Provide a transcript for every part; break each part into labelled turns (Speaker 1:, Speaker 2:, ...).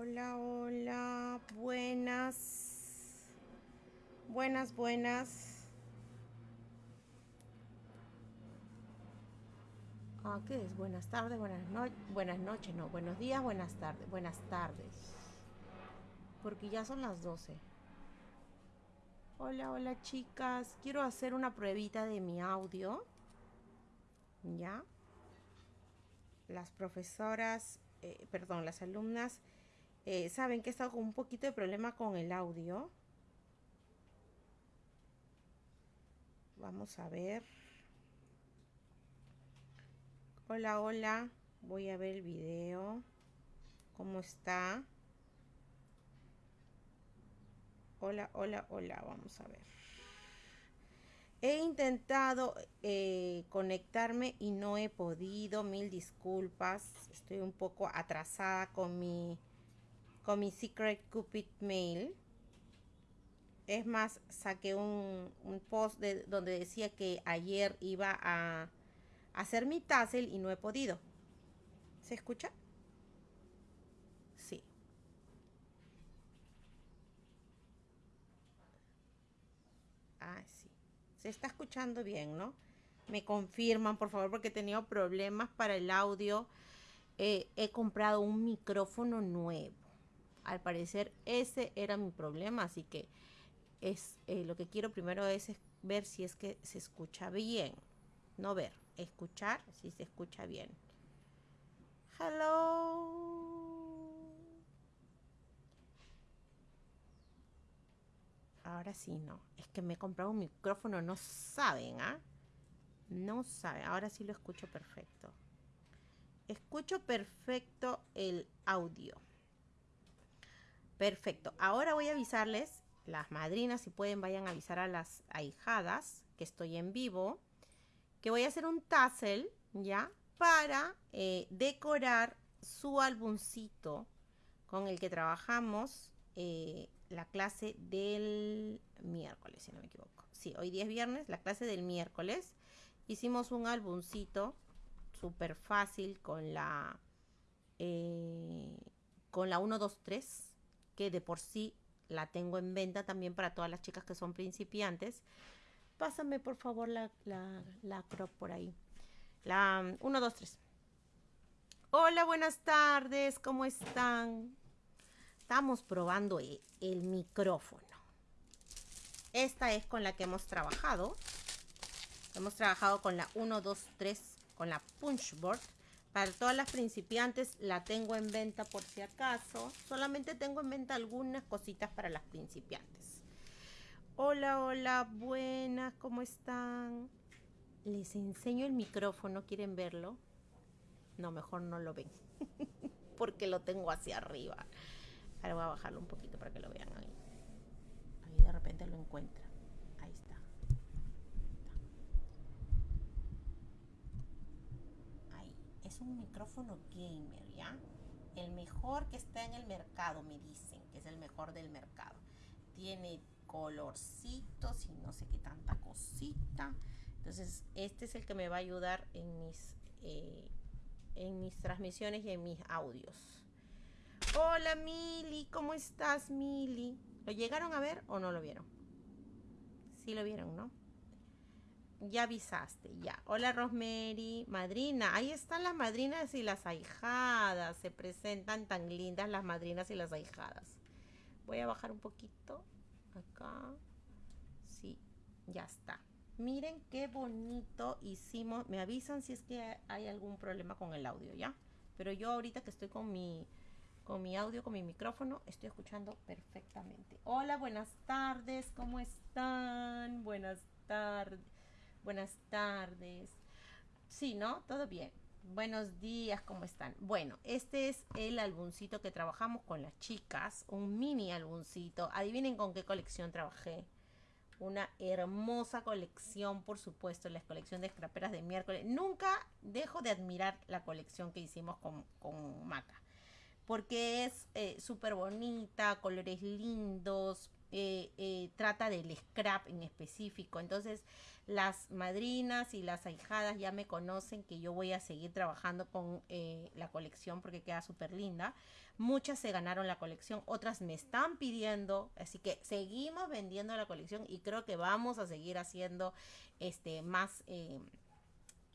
Speaker 1: Hola, hola, buenas. Buenas, buenas. Ah, ¿qué es? Buenas tardes, buenas noches, buenas noches, no, buenos días, buenas tardes, buenas tardes. Porque ya son las 12. Hola, hola chicas, quiero hacer una pruebita de mi audio. ¿Ya? Las profesoras, eh, perdón, las alumnas eh, saben que he estado con un poquito de problema con el audio. Vamos a ver. Hola, hola. Voy a ver el video. ¿Cómo está? Hola, hola, hola. Vamos a ver. He intentado eh, conectarme y no he podido. Mil disculpas. Estoy un poco atrasada con mi con mi Secret Cupid Mail. Es más, saqué un, post de, donde decía que ayer iba a hacer mi tassel y no he podido. ¿Se escucha? Sí. Ah, sí. Se está escuchando bien, ¿no? Me confirman, por favor, porque he tenido problemas para el audio. Eh, he comprado un micrófono nuevo al parecer ese era mi problema, así que es eh, lo que quiero primero es ver si es que se escucha bien. No ver, escuchar si se escucha bien. Hello. Ahora sí, no. Es que me he comprado un micrófono, no saben, ¿ah? No saben. Ahora sí lo escucho perfecto. Escucho perfecto el audio. Perfecto. Ahora voy a avisarles, las madrinas, si pueden, vayan a avisar a las ahijadas que estoy en vivo, que voy a hacer un tassel, ¿ya? Para eh, decorar su álbumcito con el que trabajamos eh, la clase del miércoles, si no me equivoco. Sí, hoy día es viernes, la clase del miércoles. Hicimos un álbumcito súper fácil con la, eh, con la 1, 2, 3 que de por sí la tengo en venta también para todas las chicas que son principiantes. Pásame por favor la, la, crop por ahí. La 1, 2, 3. Hola, buenas tardes, ¿cómo están? Estamos probando el, el micrófono. Esta es con la que hemos trabajado. Hemos trabajado con la 1, 2, 3, con la punchboard. Para todas las principiantes la tengo en venta por si acaso. Solamente tengo en venta algunas cositas para las principiantes. Hola, hola, buenas, ¿cómo están? Les enseño el micrófono, ¿quieren verlo? No, mejor no lo ven. Porque lo tengo hacia arriba. Ahora voy a bajarlo un poquito para que lo vean ahí. Ahí de repente lo encuentran. Un micrófono gamer, ¿ya? El mejor que está en el mercado, me dicen, que es el mejor del mercado. Tiene colorcitos y no sé qué tanta cosita. Entonces, este es el que me va a ayudar en mis, eh, en mis transmisiones y en mis audios. Hola Mili, ¿cómo estás Mili? ¿Lo llegaron a ver o no lo vieron? Sí lo vieron, ¿no? Ya avisaste, ya. Hola Rosemary, madrina. Ahí están las madrinas y las ahijadas. Se presentan tan lindas las madrinas y las ahijadas. Voy a bajar un poquito. Acá. Sí, ya está. Miren qué bonito hicimos. Me avisan si es que hay algún problema con el audio, ¿ya? Pero yo ahorita que estoy con mi, con mi audio, con mi micrófono, estoy escuchando perfectamente. Hola, buenas tardes. ¿Cómo están? Buenas tardes. Buenas tardes. Sí, ¿no? Todo bien. Buenos días, ¿cómo están? Bueno, este es el álbumcito que trabajamos con las chicas, un mini álbumcito. Adivinen con qué colección trabajé. Una hermosa colección, por supuesto, la colección de scraperas de miércoles. Nunca dejo de admirar la colección que hicimos con, con Maca, porque es eh, súper bonita, colores lindos, eh, eh, trata del scrap en específico. Entonces, las madrinas y las ahijadas ya me conocen que yo voy a seguir trabajando con eh, la colección porque queda súper linda. Muchas se ganaron la colección, otras me están pidiendo, así que seguimos vendiendo la colección y creo que vamos a seguir haciendo este más,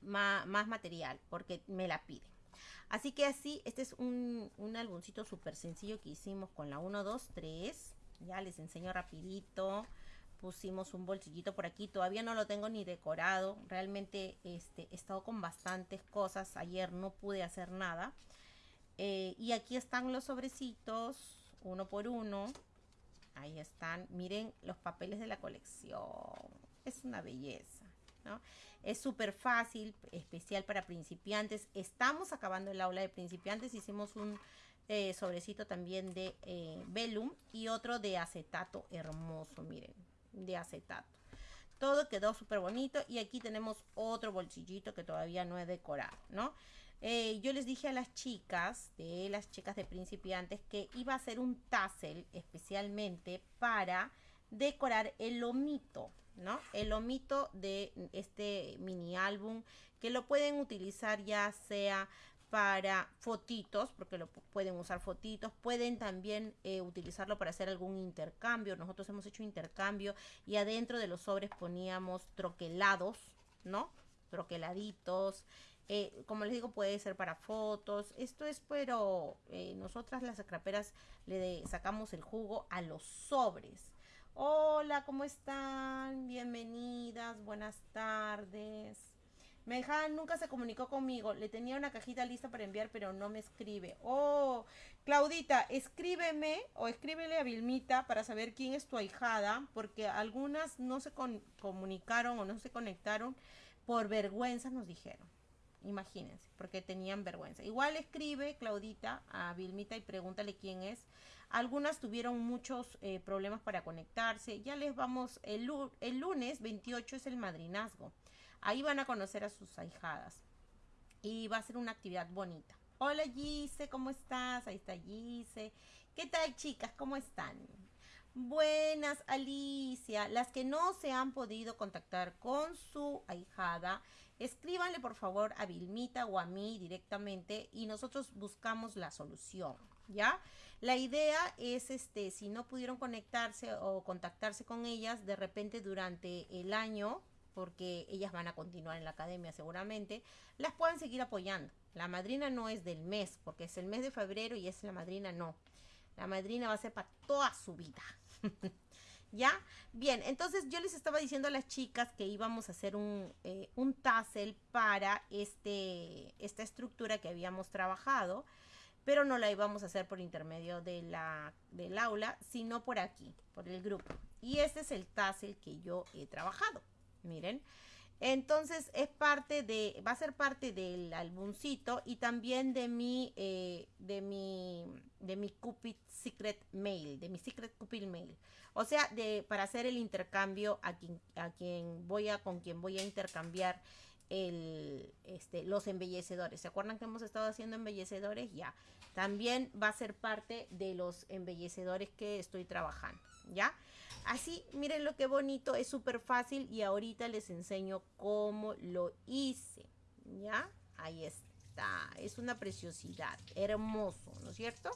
Speaker 1: más, más, material porque me la piden. Así que así, este es un, un álbumcito súper sencillo que hicimos con la 1, 2, 3 ya les enseño rapidito. Pusimos un bolsillito por aquí. Todavía no lo tengo ni decorado. Realmente este, he estado con bastantes cosas. Ayer no pude hacer nada. Eh, y aquí están los sobrecitos. Uno por uno. Ahí están. Miren los papeles de la colección. Es una belleza. ¿no? Es súper fácil, especial para principiantes. Estamos acabando el aula de principiantes. Hicimos un eh, sobrecito también de eh, velum y otro de acetato hermoso, miren, de acetato. Todo quedó súper bonito y aquí tenemos otro bolsillito que todavía no he decorado, ¿no? Eh, yo les dije a las chicas, de las chicas de principiantes, que iba a hacer un tassel especialmente para decorar el lomito, ¿no? El lomito de este mini álbum que lo pueden utilizar ya sea para fotitos, porque lo pueden usar fotitos, pueden también eh, utilizarlo para hacer algún intercambio. Nosotros hemos hecho intercambio y adentro de los sobres poníamos troquelados, ¿no? Troqueladitos. Eh, como les digo, puede ser para fotos. Esto es, pero eh, nosotras las scraperas le sacamos el jugo a los sobres. Hola, ¿cómo están? Bienvenidas, buenas tardes. Mejan nunca se comunicó conmigo. Le tenía una cajita lista para enviar, pero no me escribe. Oh, Claudita, escríbeme o escríbele a Vilmita para saber quién es tu ahijada, porque algunas no se comunicaron o no se conectaron por vergüenza, nos dijeron. Imagínense, porque tenían vergüenza. Igual escribe, Claudita, a Vilmita y pregúntale quién es. Algunas tuvieron muchos eh, problemas para conectarse. Ya les vamos, el, el lunes 28 es el madrinazgo. Ahí van a conocer a sus ahijadas. Y va a ser una actividad bonita. Hola Gise, ¿cómo estás? Ahí está Gise. ¿Qué tal chicas? ¿Cómo están? Buenas, Alicia. Las que no se han podido contactar con su ahijada, escríbanle por favor a Vilmita o a mí directamente y nosotros buscamos la solución, ¿ya? La idea es, este, si no pudieron conectarse o contactarse con ellas, de repente durante el año porque ellas van a continuar en la academia seguramente, las pueden seguir apoyando. La madrina no es del mes, porque es el mes de febrero y es la madrina no. La madrina va a ser para toda su vida. ¿Ya? Bien, entonces yo les estaba diciendo a las chicas que íbamos a hacer un, eh, un tassel para este, esta estructura que habíamos trabajado, pero no la íbamos a hacer por intermedio de la, del aula, sino por aquí, por el grupo. Y este es el tassel que yo he trabajado. Miren. Entonces es parte de, va a ser parte del álbumcito y también de mi, eh, de mi, de mi Cupid Secret Mail, de mi Secret Cupid Mail. O sea, de, para hacer el intercambio a quien, a voy a, con quien voy a intercambiar el, este, los embellecedores. ¿Se acuerdan que hemos estado haciendo embellecedores? Ya. También va a ser parte de los embellecedores que estoy trabajando. ¿Ya? Así, miren lo que bonito, es súper fácil y ahorita les enseño cómo lo hice. ¿Ya? Ahí está, es una preciosidad, hermoso, ¿no es cierto?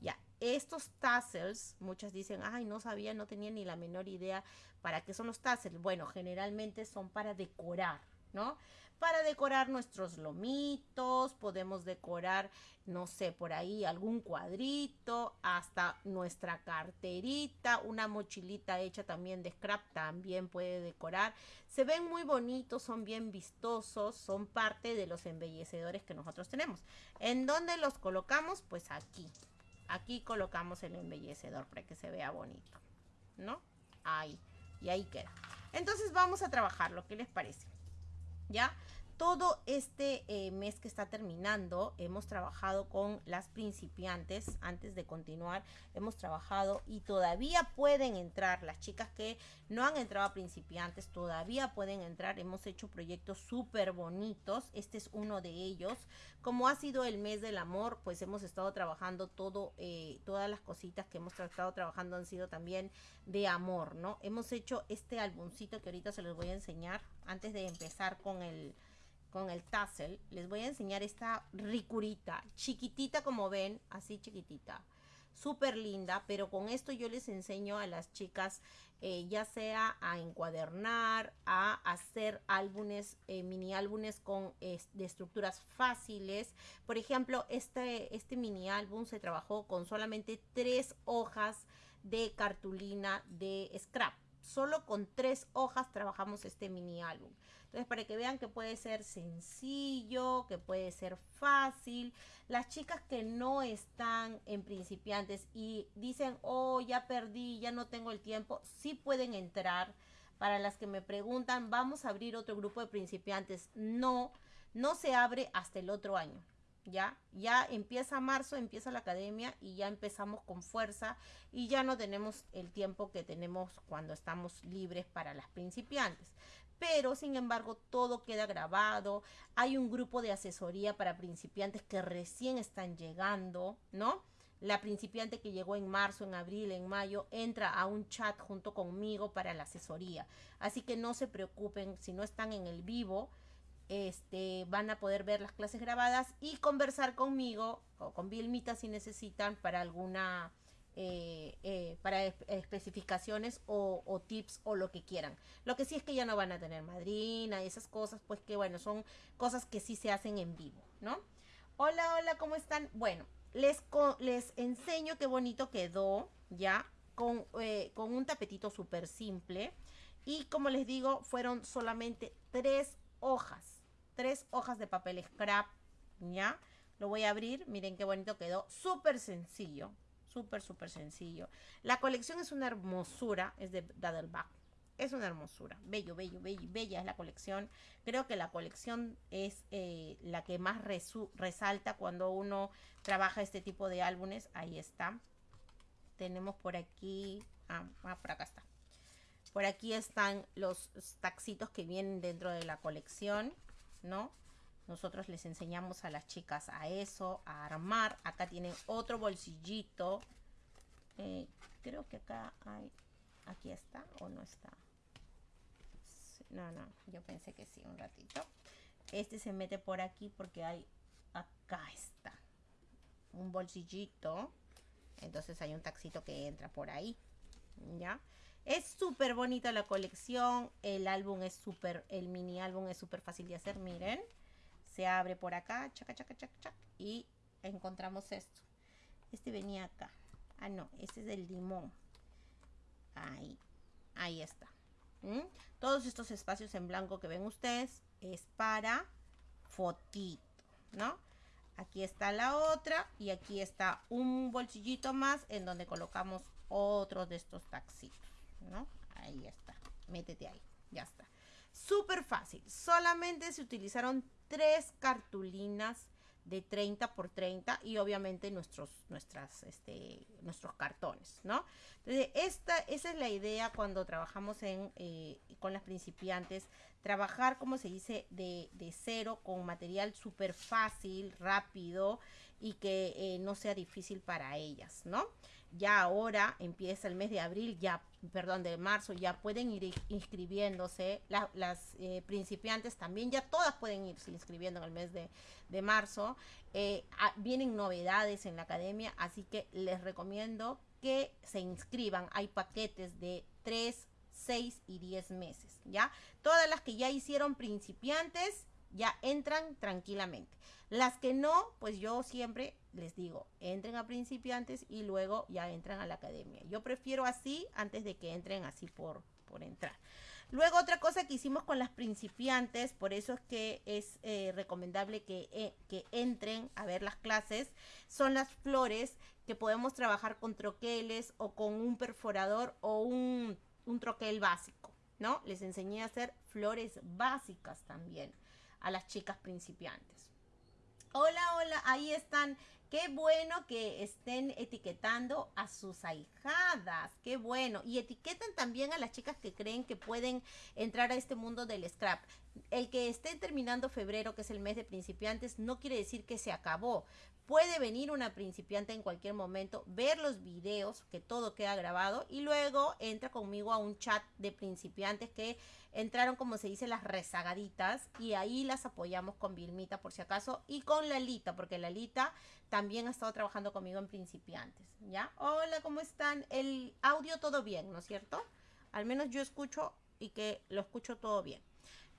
Speaker 1: Ya, estos tassels, muchas dicen, ay, no sabía, no tenía ni la menor idea para qué son los tassels. Bueno, generalmente son para decorar, ¿no? para decorar nuestros lomitos, podemos decorar, no sé, por ahí algún cuadrito, hasta nuestra carterita, una mochilita hecha también de scrap también puede decorar. Se ven muy bonitos, son bien vistosos, son parte de los embellecedores que nosotros tenemos. ¿En dónde los colocamos? Pues aquí. Aquí colocamos el embellecedor para que se vea bonito, ¿no? Ahí. Y ahí queda. Entonces vamos a trabajar, ¿lo que les parece? ¿Ya? Todo este eh, mes que está terminando hemos trabajado con las principiantes. Antes de continuar, hemos trabajado y todavía pueden entrar. Las chicas que no han entrado a principiantes todavía pueden entrar. Hemos hecho proyectos súper bonitos. Este es uno de ellos. Como ha sido el mes del amor, pues hemos estado trabajando todo, eh, todas las cositas que hemos estado trabajando han sido también de amor, ¿no? Hemos hecho este álbumcito que ahorita se los voy a enseñar antes de empezar con el con el tassel, les voy a enseñar esta ricurita, chiquitita como ven, así chiquitita, súper linda, pero con esto yo les enseño a las chicas eh, ya sea a encuadernar, a hacer álbumes, eh, mini álbumes con de estructuras fáciles. Por ejemplo, este, este mini álbum se trabajó con solamente tres hojas de cartulina de scrap. Solo con tres hojas trabajamos este mini álbum. Entonces, para que vean que puede ser sencillo, que puede ser fácil. Las chicas que no están en principiantes y dicen, oh, ya perdí, ya no tengo el tiempo, sí pueden entrar. Para las que me preguntan, vamos a abrir otro grupo de principiantes. No, no se abre hasta el otro año. ¿Ya? Ya empieza marzo, empieza la academia y ya empezamos con fuerza y ya no tenemos el tiempo que tenemos cuando estamos libres para las principiantes pero sin embargo todo queda grabado. Hay un grupo de asesoría para principiantes que recién están llegando, ¿no? La principiante que llegó en marzo, en abril, en mayo, entra a un chat junto conmigo para la asesoría. Así que no se preocupen si no están en el vivo. Este, van a poder ver las clases grabadas y conversar conmigo o con Vilmita si necesitan para alguna eh, eh, para especificaciones o, tips o lo que quieran. Lo que sí es que ya no van a tener madrina y esas cosas, pues que bueno, son cosas que sí se hacen en vivo, ¿no? Hola, hola, ¿cómo están? Bueno, les, les enseño qué bonito quedó, ¿ya? Con, eh, con un tapetito súper simple. Y como les digo, fueron solamente tres hojas. Tres hojas de papel scrap, ¿ya? Lo voy a abrir, miren qué bonito quedó. Súper sencillo, Súper, súper sencillo. La colección es una hermosura, es de Daddleback. Es una hermosura. Bello, bello, bello, bella es la colección. Creo que la colección es eh, la que más resalta cuando uno trabaja este tipo de álbumes. Ahí está. Tenemos por aquí. Ah, ah, por acá está. Por aquí están los taxitos que vienen dentro de la colección, ¿no? Nosotros les enseñamos a las chicas a eso, a armar. Acá tienen otro bolsillito. Eh, creo que acá hay... Aquí está o no está. No, no, yo pensé que sí, un ratito. Este se mete por aquí porque hay... Acá está. Un bolsillito. Entonces hay un taxito que entra por ahí. ¿Ya? Es súper bonita la colección. El álbum es súper... El mini álbum es súper fácil de hacer, miren se abre por acá, chaca, chaca, chaca, y encontramos esto. Este venía acá. Ah, no, este es del limón. Ahí, ahí está. ¿Mm? Todos estos espacios en blanco que ven ustedes es para fotito, ¿no? Aquí está la otra y aquí está un bolsillito más en donde colocamos otro de estos taxitos, ¿no? Ahí está. Métete ahí. Ya está. Súper fácil. Solamente se utilizaron tres cartulinas de 30 por 30 y obviamente nuestros, nuestras, este, nuestros cartones, ¿no? Entonces, esta, esa es la idea cuando trabajamos en, eh, con las principiantes, trabajar, como se dice, de, de cero con material súper fácil, rápido y que eh, no sea difícil para ellas, ¿no? Ya ahora empieza el mes de abril, ya, perdón, de marzo, ya pueden ir inscribiéndose. las eh, principiantes también, ya todas pueden irse inscribiendo en el mes de, marzo. Eh, vienen novedades en la academia, así que les recomiendo que se inscriban. Hay paquetes de 3, 6 y 10 meses, ¿ya? Todas las que ya hicieron principiantes ya entran tranquilamente. Las que no, pues yo siempre les digo, entren a principiantes y luego ya entran a la academia. Yo prefiero así antes de que entren así por, por entrar. Luego otra cosa que hicimos con las principiantes, por eso es que es eh, recomendable que, eh, que entren a ver las clases, son las flores que podemos trabajar con troqueles o con un perforador o un, un troquel básico, ¿no? Les enseñé a hacer flores básicas también. a las chicas principiantes. Hola, hola, ahí están. Qué bueno que estén etiquetando a sus ahijadas, qué bueno. Y etiquetan también a las chicas que creen que pueden entrar a este mundo del scrap. El que esté terminando febrero, que es el mes de principiantes, no quiere decir que se acabó. Puede venir una principiante en cualquier momento, ver los videos, que todo queda grabado, y luego entra conmigo a un chat de principiantes que entraron, como se dice, las rezagaditas, y ahí las apoyamos con Vilmita por si acaso, y con Lalita, porque Lalita también ha estado trabajando conmigo en principiantes, ¿ya? Hola, ¿cómo están? El audio todo bien, ¿no es cierto? Al menos yo escucho y que lo escucho todo bien.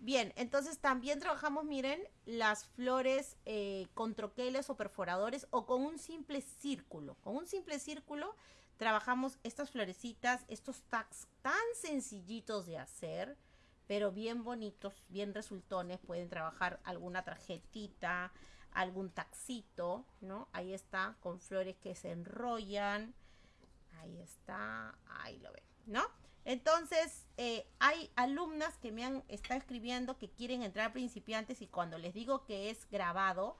Speaker 1: Bien, entonces también trabajamos, miren, las flores eh, con troqueles o perforadores o con un simple círculo. Con un simple círculo trabajamos estas florecitas, estos tags tan sencillitos de hacer, pero bien bonitos, bien resultones. Pueden trabajar alguna tarjetita, algún taxito, ¿no? Ahí está, con flores que se enrollan. Ahí está, ahí lo ven, ¿no? Entonces, eh, hay alumnas que me han estado escribiendo que quieren entrar principiantes y cuando les digo que es grabado,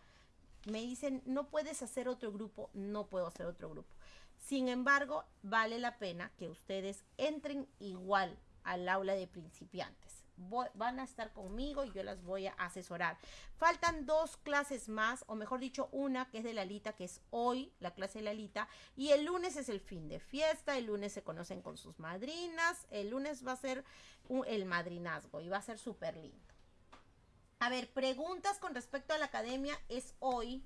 Speaker 1: me dicen, no puedes hacer otro grupo, no puedo hacer otro grupo. Sin embargo, vale la pena que ustedes entren igual al aula de principiantes van a estar conmigo y yo las voy a asesorar. Faltan dos clases más, o mejor dicho, una que es de Lalita, que es hoy, la clase de Lalita, y el lunes es el fin de fiesta, el lunes se conocen con sus madrinas, el lunes va a ser el madrinazgo y va a ser súper lindo. A ver, preguntas con respecto a la academia es hoy.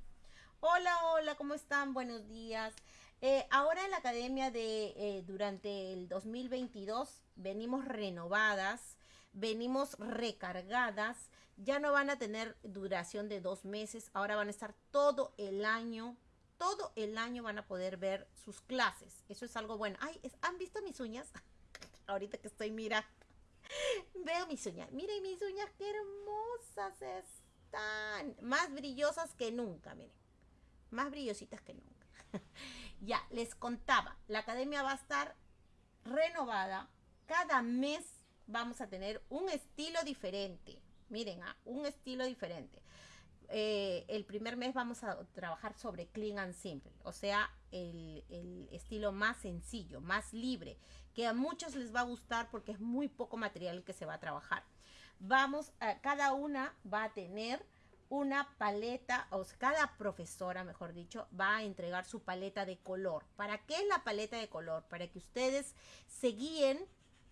Speaker 1: Hola, hola, ¿cómo están? Buenos días. Eh, ahora en la academia de eh, durante el 2022 venimos renovadas venimos recargadas, ya no van a tener duración de dos meses, ahora van a estar todo el año, todo el año van a poder ver sus clases. Eso es algo bueno. Ay, ¿han visto mis uñas? Ahorita que estoy mirando. Veo mis uñas. Miren mis uñas, qué hermosas están. Más brillosas que nunca, miren. Más brillositas que nunca. ya, les contaba, la academia va a estar renovada cada mes vamos a tener un estilo diferente. Miren, ah, un estilo diferente. Eh, el primer mes vamos a trabajar sobre clean and simple, o sea, el, el, estilo más sencillo, más libre, que a muchos les va a gustar porque es muy poco material que se va a trabajar. Vamos, a, cada una va a tener una paleta, o sea, cada profesora, mejor dicho, va a entregar su paleta de color. ¿Para qué es la paleta de color? Para que ustedes se guíen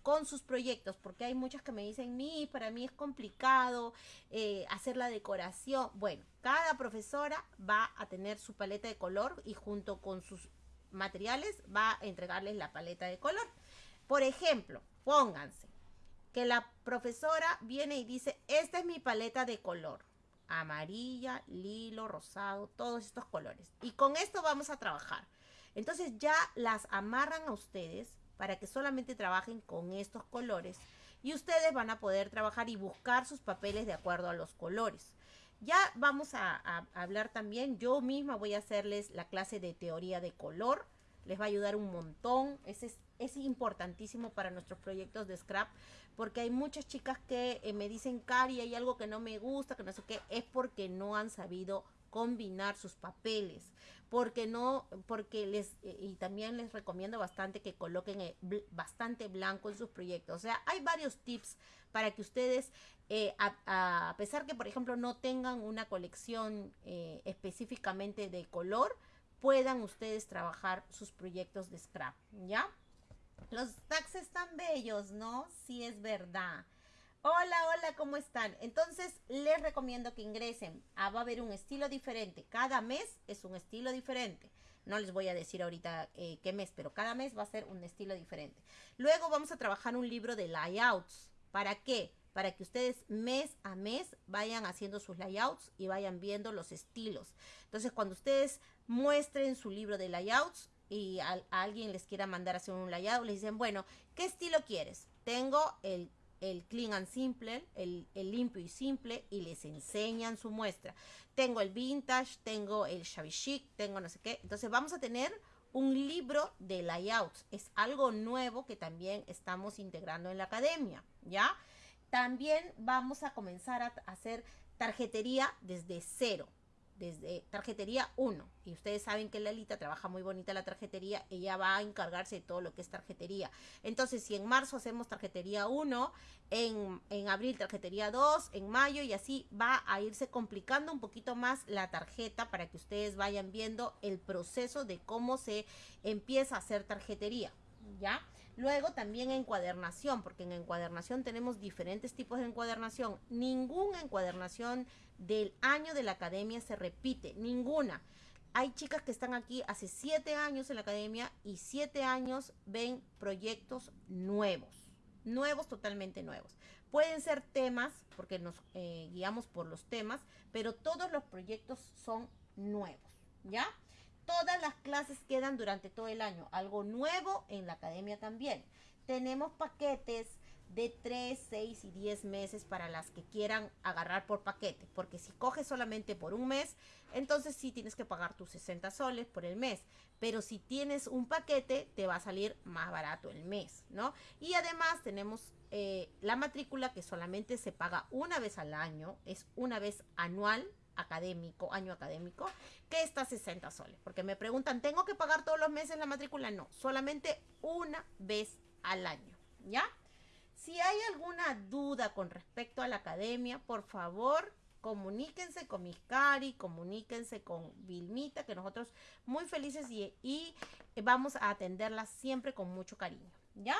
Speaker 1: con sus proyectos, porque hay muchas que me dicen, mi, para mí es complicado eh, hacer la decoración. Bueno, cada profesora va a tener su paleta de color y junto con sus materiales va a entregarles la paleta de color. Por ejemplo, pónganse que la profesora viene y dice, esta es mi paleta de color. Amarilla, lilo, rosado, todos estos colores. Y con esto vamos a trabajar. Entonces ya las amarran a ustedes para que solamente trabajen con estos colores y ustedes van a poder trabajar y buscar sus papeles de acuerdo a los colores. Ya vamos a, hablar también, yo misma voy a hacerles la clase de teoría de color, les va a ayudar un montón, es, es importantísimo para nuestros proyectos de scrap, porque hay muchas chicas que eh, me dicen, Cari, hay algo que no me gusta, que no sé qué, es porque no han sabido combinar sus papeles porque no, porque les, eh, y también les recomiendo bastante que coloquen eh, bastante blanco en sus proyectos. O sea, hay varios tips para que ustedes, eh, a, pesar que, por ejemplo, no tengan una colección específicamente de color, puedan ustedes trabajar sus proyectos de scrap, ¿ya? Los tags están bellos, ¿no? Sí, es verdad. Hola, hola, ¿cómo están? Entonces, les recomiendo que ingresen. Ah, va a haber un estilo diferente. Cada mes es un estilo diferente. No les voy a decir ahorita eh, qué mes, pero cada mes va a ser un estilo diferente. Luego vamos a trabajar un libro de layouts. ¿Para qué? Para que ustedes mes a mes vayan haciendo sus layouts y vayan viendo los estilos. Entonces, cuando ustedes muestren su libro de layouts y a, alguien les quiera mandar a hacer un layout, les dicen, bueno, ¿qué estilo quieres? Tengo el el clean and simple, el, limpio y simple, y les enseñan su muestra. Tengo el vintage, tengo el shabby chic, tengo no sé qué. Entonces vamos a tener un libro de layouts. Es algo nuevo que también estamos integrando en la academia, ¿ya? También vamos a comenzar a hacer tarjetería desde cero desde tarjetería 1. Y ustedes saben que Lalita trabaja muy bonita la tarjetería, ella va a encargarse de todo lo que es tarjetería. Entonces, si en marzo hacemos tarjetería 1, en, en abril tarjetería 2, en mayo y así va a irse complicando un poquito más la tarjeta para que ustedes vayan viendo el proceso de cómo se empieza a hacer tarjetería. ¿Ya? Luego también encuadernación, porque en encuadernación tenemos diferentes tipos de encuadernación. Ninguna encuadernación del año de la academia se repite, ninguna. Hay chicas que están aquí hace siete años en la academia y siete años ven proyectos nuevos, nuevos, totalmente nuevos. Pueden ser temas, porque nos eh, guiamos por los temas, pero todos los proyectos son nuevos, ¿ya? Todas las clases quedan durante todo el año. Algo nuevo en la academia también. Tenemos paquetes de 3, 6 y 10 meses para las que quieran agarrar por paquete. Porque si coges solamente por un mes, entonces sí tienes que pagar tus 60 soles por el mes. Pero si tienes un paquete, te va a salir más barato el mes, ¿no? Y además tenemos eh, la matrícula que solamente se paga una vez al año, es una vez anual académico, año académico, que está 60 soles. Porque me preguntan, ¿tengo que pagar todos los meses la matrícula? No, solamente una vez al año, ¿ya? Si hay alguna duda con respecto a la academia, por favor, comuníquense con Miscari, comuníquense con Vilmita, que nosotros muy felices y, y vamos a atenderla siempre con mucho cariño, ¿ya?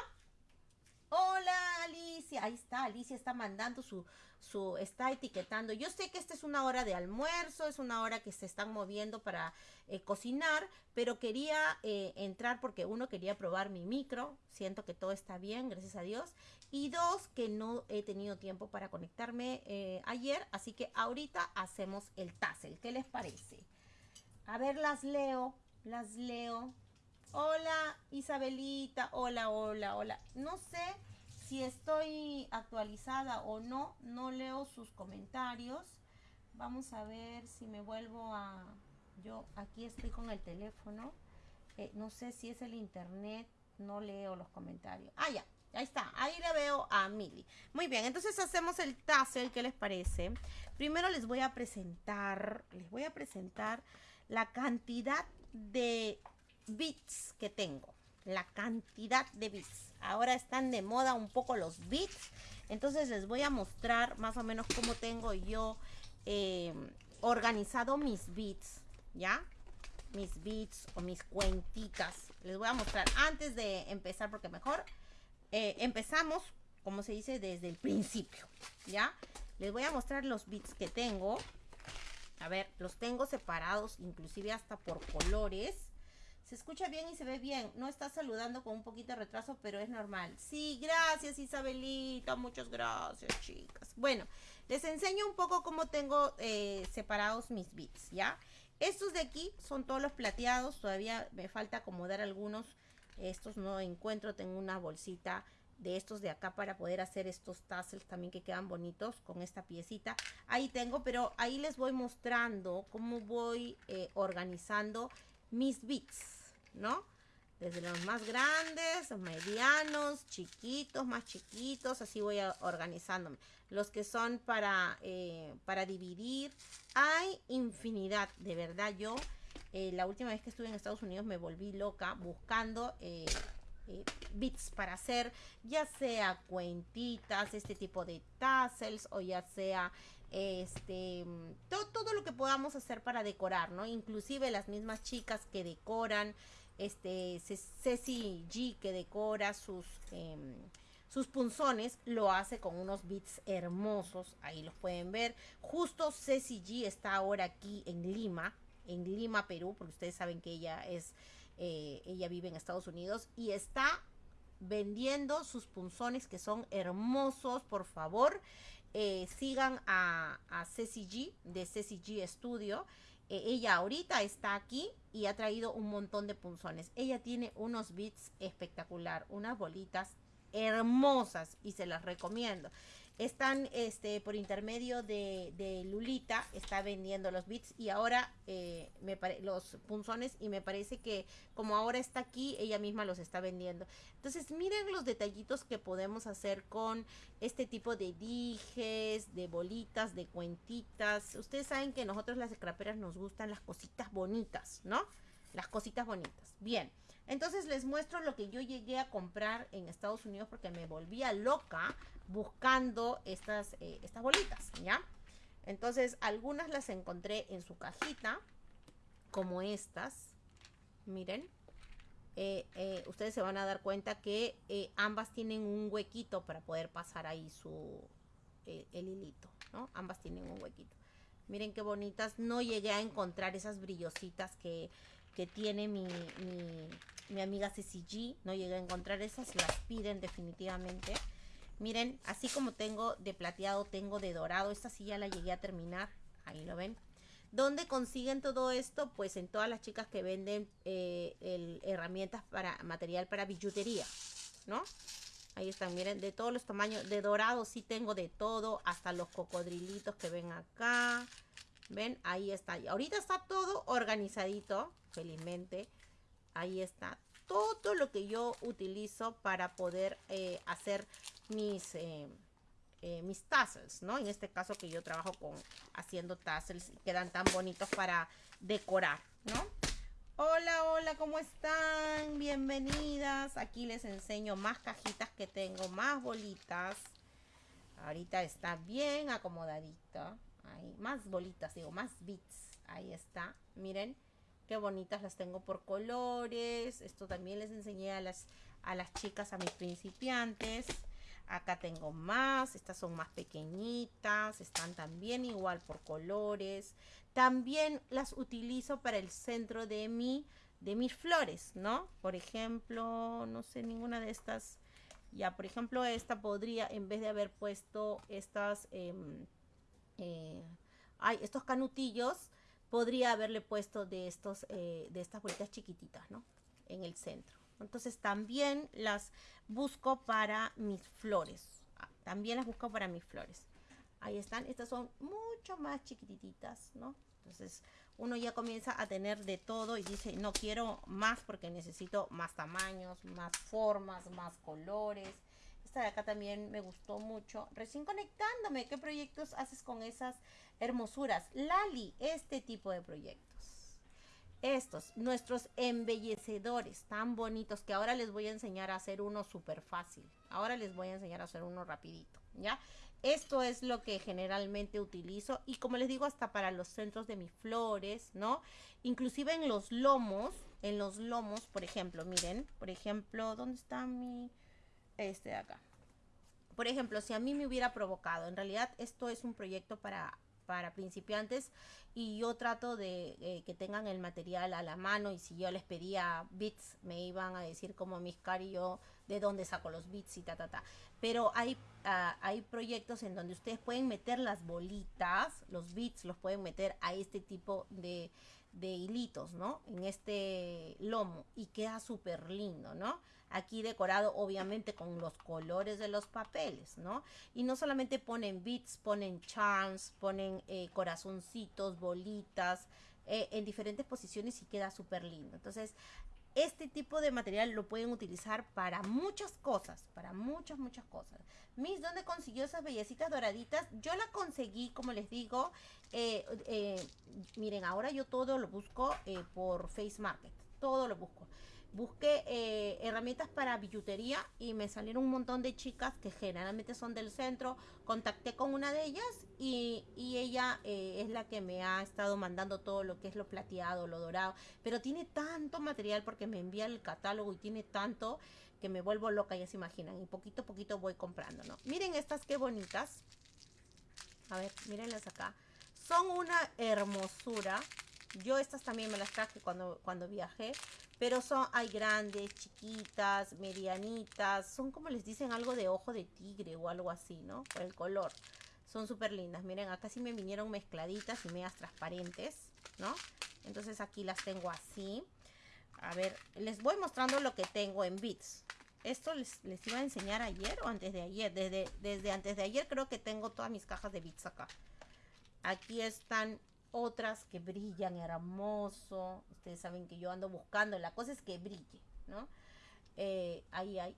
Speaker 1: Hola Alicia, ahí está, Alicia está mandando su, su, está etiquetando. Yo sé que esta es una hora de almuerzo, es una hora que se están moviendo para eh, cocinar, pero quería eh, entrar porque uno quería probar mi micro, siento que todo está bien, gracias a Dios, y dos, que no he tenido tiempo para conectarme eh, ayer, así que ahorita hacemos el tassel, ¿qué les parece? A ver, las leo, las leo. Hola Isabelita, hola, hola, hola. No sé si estoy actualizada o no, no leo sus comentarios. Vamos a ver si me vuelvo a... Yo aquí estoy con el teléfono. Eh, no sé si es el internet, no leo los comentarios. Ah, ya, ahí está. Ahí le veo a Mili. Muy bien, entonces hacemos el tassel, ¿qué les parece? Primero les voy a presentar, les voy a presentar la cantidad de bits que tengo. La cantidad de bits. Ahora están de moda un poco los bits. Entonces les voy a mostrar más o menos cómo tengo yo em, organizado mis bits. ¿Ya? Mis bits o mis cuentitas. Les voy a mostrar antes de empezar porque mejor eh, empezamos, como se dice, desde el principio. ¿Ya? Les voy a mostrar los bits que tengo. A ver, los tengo separados inclusive hasta por colores. Se escucha bien y se ve bien. No está saludando con un poquito de retraso, pero es normal. Sí, gracias Isabelita. Muchas gracias, chicas. Bueno, les enseño un poco cómo tengo eh, separados mis bits, ¿ya? Estos de aquí son todos los plateados. Todavía me falta acomodar algunos. Estos no encuentro. Tengo una bolsita de estos de acá para poder hacer estos tassels también que quedan bonitos con esta piecita. Ahí tengo, pero ahí les voy mostrando cómo voy eh, organizando mis bits, ¿no? Desde los más grandes, medianos, chiquitos, más chiquitos, así voy organizándome. Los que son para, eh, para dividir, hay infinidad, de verdad yo... Eh, la última vez que estuve en Estados Unidos me volví loca buscando eh, bits para hacer, ya sea cuentitas, este tipo de tassels o ya sea este, todo, todo, lo que podamos hacer para decorar, ¿no? Inclusive las mismas chicas que decoran, este, Ceci G que decora sus, em, sus punzones, lo hace con unos bits hermosos, ahí los pueden ver. Justo Ceci G está ahora aquí en Lima, en Lima, Perú, porque ustedes saben que ella es, eh, ella vive en Estados Unidos y está vendiendo sus punzones que son hermosos, por favor. Eh, sigan a, a Ceci G de Ceci G Studio. Eh, ella ahorita está aquí y ha traído un montón de punzones. Ella tiene unos bits espectacular, unas bolitas hermosas y se las recomiendo. Están este, por intermedio de, de Lulita, está vendiendo los bits y ahora eh, me los punzones y me parece que como ahora está aquí, ella misma los está vendiendo. Entonces miren los detallitos que podemos hacer con este tipo de dijes, de bolitas, de cuentitas. Ustedes saben que nosotros las scraperas nos gustan las cositas bonitas, ¿no? Las cositas bonitas. Bien. Entonces les muestro lo que yo llegué a comprar en Estados Unidos porque me volvía loca buscando estas, eh, estas bolitas, ¿ya? Entonces algunas las encontré en su cajita, como estas. Miren. Eh, eh, ustedes se van a dar cuenta que ambas tienen un huequito para poder pasar ahí su el hilito, ¿no? Ambas tienen un huequito. Miren qué bonitas. No llegué a encontrar esas brillositas que, que tiene mi, mi amiga CCG. No llegué a encontrar esas, las piden definitivamente. Miren, así como tengo de plateado, tengo de dorado. Esta sí ya la llegué a terminar. Ahí lo ven. ¿Dónde consiguen todo esto? Pues en todas las chicas que venden eh, herramientas para material para billutería, ¿no? Ahí están, miren, de todos los tamaños. De dorado sí tengo de todo, hasta los cocodrilitos que ven acá. ¿Ven? Ahí está. ahorita está todo organizadito, felizmente ahí está todo lo que yo utilizo para poder eh, hacer mis, eh, eh, mis tassels, ¿no? En este caso que yo trabajo con haciendo tassels y quedan tan bonitos para decorar, ¿no? Hola, hola, ¿cómo están? Bienvenidas. Aquí les enseño más cajitas que tengo, más bolitas. Ahorita está bien acomodadito. Ahí, más bolitas, digo, más bits. Ahí está. Miren. Qué bonitas las tengo por colores. Esto también les enseñé a las, a las chicas, a mis principiantes. Acá tengo más. Estas son más pequeñitas. Están también igual por colores. También las utilizo para el centro de mi de mis flores, ¿no? Por ejemplo, no sé, ninguna de estas. Ya, por ejemplo, esta podría, en vez de haber puesto estas, em, eh, ay, estos canutillos, podría haberle puesto de, estos, eh, de estas bolitas chiquititas, ¿no? En el centro. Entonces también las busco para mis flores. También las busco para mis flores. Ahí están. Estas son mucho más chiquititas, ¿no? Entonces uno ya comienza a tener de todo y dice, no quiero más porque necesito más tamaños, más formas, más colores. Esta de acá también me gustó mucho. Recién conectándome, ¿qué proyectos haces con esas hermosuras. Lali, este tipo de proyectos. Estos, nuestros embellecedores tan bonitos que ahora les voy a enseñar a hacer uno súper fácil. Ahora les voy a enseñar a hacer uno rapidito, ¿ya? Esto es lo que generalmente utilizo y como les digo, hasta para los centros de mis flores, ¿no? Inclusive en los lomos, en los lomos, por ejemplo, miren, por ejemplo, ¿dónde está mi... Este de acá? Por ejemplo, si a mí me hubiera provocado, en realidad esto es un proyecto para para principiantes y yo trato de eh, que tengan el material a la mano y si yo les pedía bits me iban a decir como mis cari yo de dónde saco los bits y ta ta ta. Pero hay ah, hay proyectos en donde ustedes pueden meter las bolitas los bits los pueden meter a este tipo de de hilitos no en este lomo y queda súper lindo no aquí decorado obviamente con los colores de los papeles, ¿no? Y no solamente ponen bits, ponen charms, ponen eh, corazoncitos, bolitas, eh, en diferentes posiciones y queda súper lindo. Entonces, este tipo de material lo pueden utilizar para muchas cosas, para muchas, muchas cosas. Miss, ¿dónde consiguió esas bellecitas doraditas? Yo la conseguí, como les digo, eh, miren, ahora yo todo lo busco por Face Market, todo lo busco busqué eh, herramientas para billutería y me salieron un montón de chicas que generalmente son del centro. Contacté con una de ellas y, ella eh, es la que me ha estado mandando todo lo que es lo plateado, lo dorado. Pero tiene tanto material porque me envía el catálogo y tiene tanto que me vuelvo loca, ya se imaginan. Y poquito a poquito voy comprando, ¿no? Miren estas qué bonitas. A ver, mírenlas acá. Son una hermosura. Yo estas también me las traje cuando, cuando viajé. Pero son, hay grandes, chiquitas, medianitas. Son como les dicen algo de ojo de tigre o algo así, ¿no? Por el color. Son súper lindas. Miren, acá sí me vinieron mezcladitas y medias transparentes, ¿no? Entonces aquí las tengo así. A ver, les voy mostrando lo que tengo en bits. esto les, les, iba a enseñar ayer o antes de ayer. Desde, desde antes de ayer creo que tengo todas mis cajas de bits acá. Aquí están otras que brillan hermoso. Ustedes saben que yo ando buscando. La cosa es que brille, ¿no? Eh, ahí hay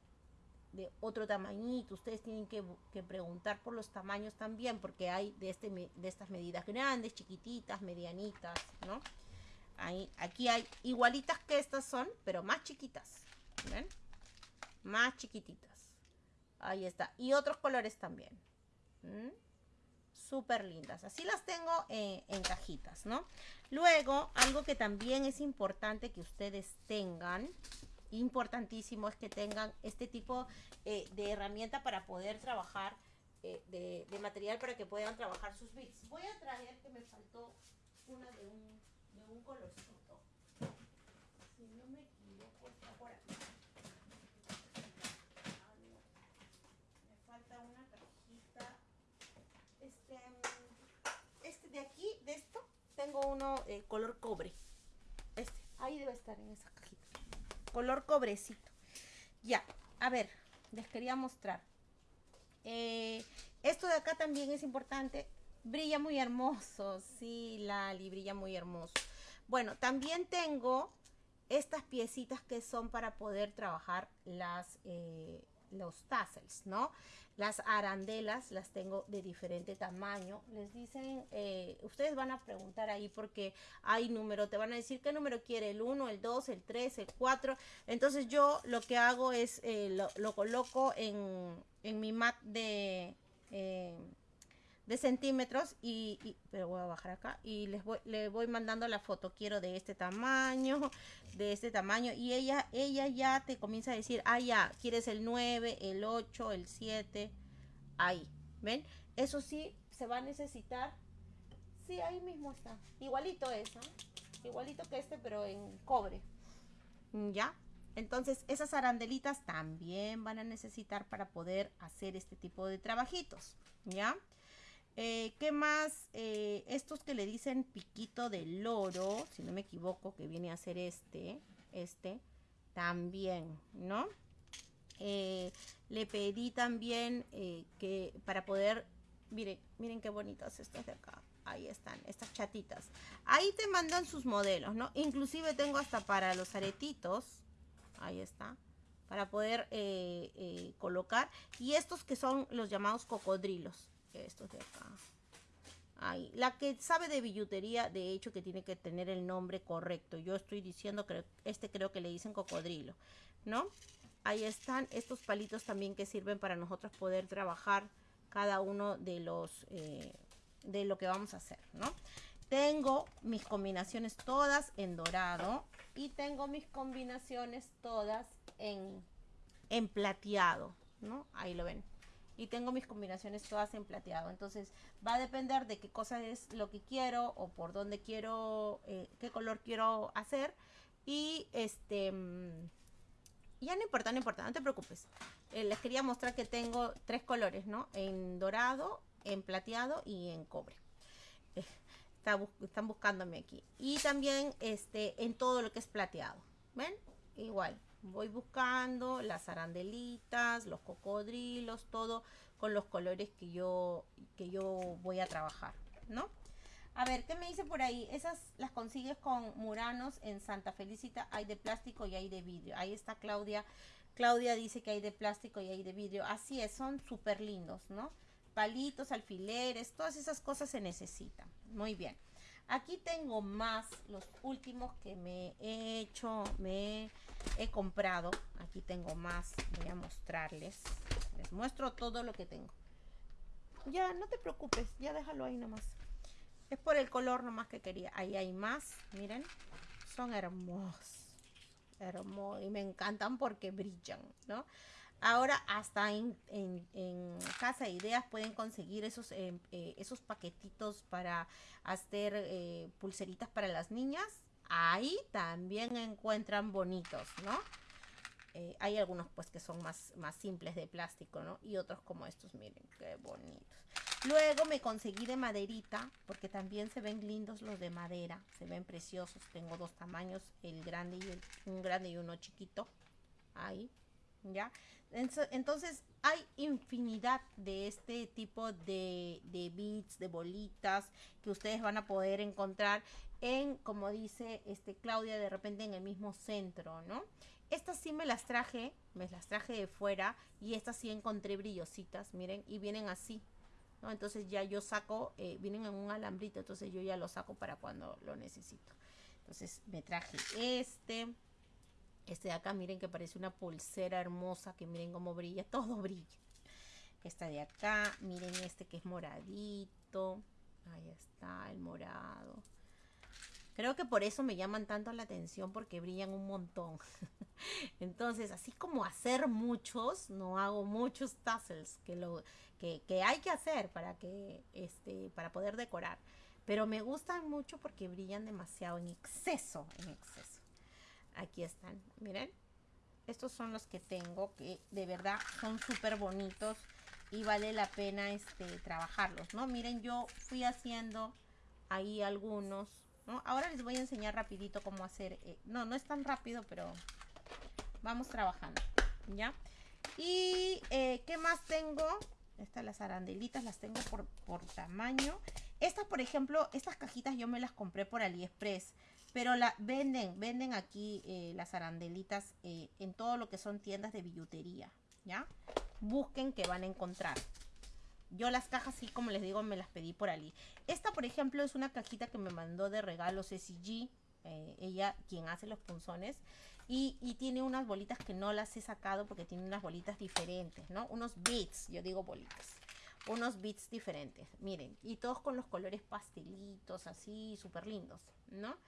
Speaker 1: de otro tamañito. Ustedes tienen que, preguntar por los tamaños también, porque hay de, este, de estas medidas grandes, chiquititas, medianitas, ¿no? Ahí, aquí hay igualitas que estas son, pero más chiquitas. ¿Ven? Más chiquititas. Ahí está. Y otros colores también. ¿Mm? Súper lindas. Así las tengo en cajitas, ¿no? Luego, algo que también es importante que ustedes tengan, importantísimo es que tengan este tipo eh, de herramienta para poder trabajar, eh, de, material para que puedan trabajar sus bits. Voy a traer que me faltó una de un, de un colorcito. Si no me equivoco, está por aquí. aquí, de esto, uno eh, color cobre. Este, ahí debe estar en esa cajita. Color cobrecito. Ya, a ver, les quería mostrar. Eh, esto de acá también es importante. Brilla muy hermoso. Sí, Lali, brilla muy hermoso. Bueno, también tengo estas piecitas que son para poder trabajar las, eh, los tassels, ¿no? Las arandelas las tengo de diferente tamaño. Les dicen, eh, ustedes van a preguntar ahí porque hay número. Te van a decir qué número quiere, el 1, el 2, el 3, el 4. Entonces yo lo que hago es, eh, lo, coloco en, en, mi mat de... Eh, de centímetros y, pero voy a bajar acá y les voy le voy mandando la foto quiero de este tamaño de este tamaño y ella ella ya te comienza a decir ah ya quieres el 9 el 8 el 7 ahí ven eso sí se va a necesitar. Sí ahí mismo está. Igualito es igualito que este pero en cobre. Ya. Entonces esas arandelitas también van a necesitar para poder hacer este tipo de trabajitos ya eh, ¿Qué más? Eh, estos que le dicen piquito de loro, si no me equivoco, que viene a ser este, este, también, ¿no? Eh, le pedí también que para poder, miren, miren qué bonitas estas de acá. Ahí están, estas chatitas. Ahí te mandan sus modelos, ¿no? Inclusive tengo hasta para los aretitos. Ahí está para poder colocar. Y estos que son los llamados cocodrilos estos de acá. Ahí. La que sabe de billutería, de hecho, que tiene que tener el nombre correcto. Yo estoy diciendo que este creo que le dicen cocodrilo, ¿no? Ahí están estos palitos también que sirven para nosotros poder trabajar cada uno de los eh, de lo que vamos a hacer, ¿no? Tengo mis combinaciones todas en dorado y tengo mis combinaciones todas en, en plateado, ¿no? Ahí lo ven y tengo mis combinaciones todas en plateado. Entonces va a depender de qué cosa es lo que quiero o por dónde quiero, eh, qué color quiero hacer. Y este, mm, ya no importa, no importa, no te preocupes. Eh, les quería mostrar que tengo tres colores, ¿no? En dorado, en plateado y en cobre. Eh, están buscándome aquí. Y también este, en todo lo que es plateado. ¿Ven? Igual voy buscando las arandelitas, los cocodrilos, todo con los colores que yo, que yo voy a trabajar, ¿no? A ver, ¿qué me dice por ahí? Esas las consigues con Muranos en Santa Felicita. Hay de plástico y hay de vidrio. Ahí está Claudia. Claudia dice que hay de plástico y hay de vidrio. Así es, son súper lindos, ¿no? Palitos, alfileres, todas esas cosas se necesitan. Muy bien. Aquí tengo más, los últimos que me he hecho, me he comprado. Aquí tengo más, voy a mostrarles. Les muestro todo lo que tengo. Ya, no te preocupes, ya déjalo ahí nomás. Es por el color nomás que quería. Ahí hay más, miren. Son hermosos. Hermosos. Y me encantan porque brillan, ¿no? Ahora hasta en, Casa Ideas pueden conseguir esos, eh, eh, esos paquetitos para hacer eh, pulseritas para las niñas. Ahí también encuentran bonitos, ¿no? hay algunos pues que son más, más simples de plástico, ¿no? Y otros como estos, miren, qué bonitos. Luego me conseguí de maderita, porque también se ven lindos los de madera, se ven preciosos. Tengo dos tamaños, el grande y el, un grande y uno chiquito. Ahí, Entonces hay infinidad de este tipo de, de beads, de bolitas que ustedes van a poder encontrar en, como dice este Claudia, de repente en el mismo centro, ¿no? Estas sí me las traje, me las traje de fuera y estas sí encontré brillositas, miren, y vienen así, ¿no? Entonces ya yo saco, eh, vienen en un alambrito, entonces yo ya lo saco para cuando lo necesito. Entonces me traje este, este de acá, miren que parece una pulsera hermosa, que miren cómo brilla, todo brilla. Esta de acá, miren este que es moradito, ahí está el morado. Creo que por eso me llaman tanto la atención porque brillan un montón. Entonces, así como hacer muchos, no hago muchos tassels que, lo, que, hay que hacer para, que, este, para poder decorar. Pero me gustan mucho porque brillan demasiado en exceso, en exceso. Aquí están, miren. Estos son los que tengo que de verdad son súper bonitos y vale la pena este, trabajarlos, ¿no? Miren, yo fui haciendo ahí algunos Ahora les voy a enseñar rapidito cómo hacer, eh, no, no es tan rápido, pero vamos trabajando, ¿ya? Y, eh, ¿qué más tengo? Estas las arandelitas las tengo por, por tamaño. Estas, por ejemplo, estas cajitas yo me las compré por AliExpress. Pero venden, venden aquí eh, las arandelitas en todo lo que son tiendas de billutería, ¿ya? Busquen que van a encontrar. Yo las cajas, sí, como les digo, me las pedí por Ali. Esta, por ejemplo, es una cajita que me mandó de regalo CCG. Eh, ella, quien hace los punzones. Y, tiene unas bolitas que no las he sacado porque tiene unas bolitas diferentes, ¿no? Unos bits, yo digo bolitas. Unos bits diferentes, miren. Y todos con los colores pastelitos, así, súper lindos, ¿no?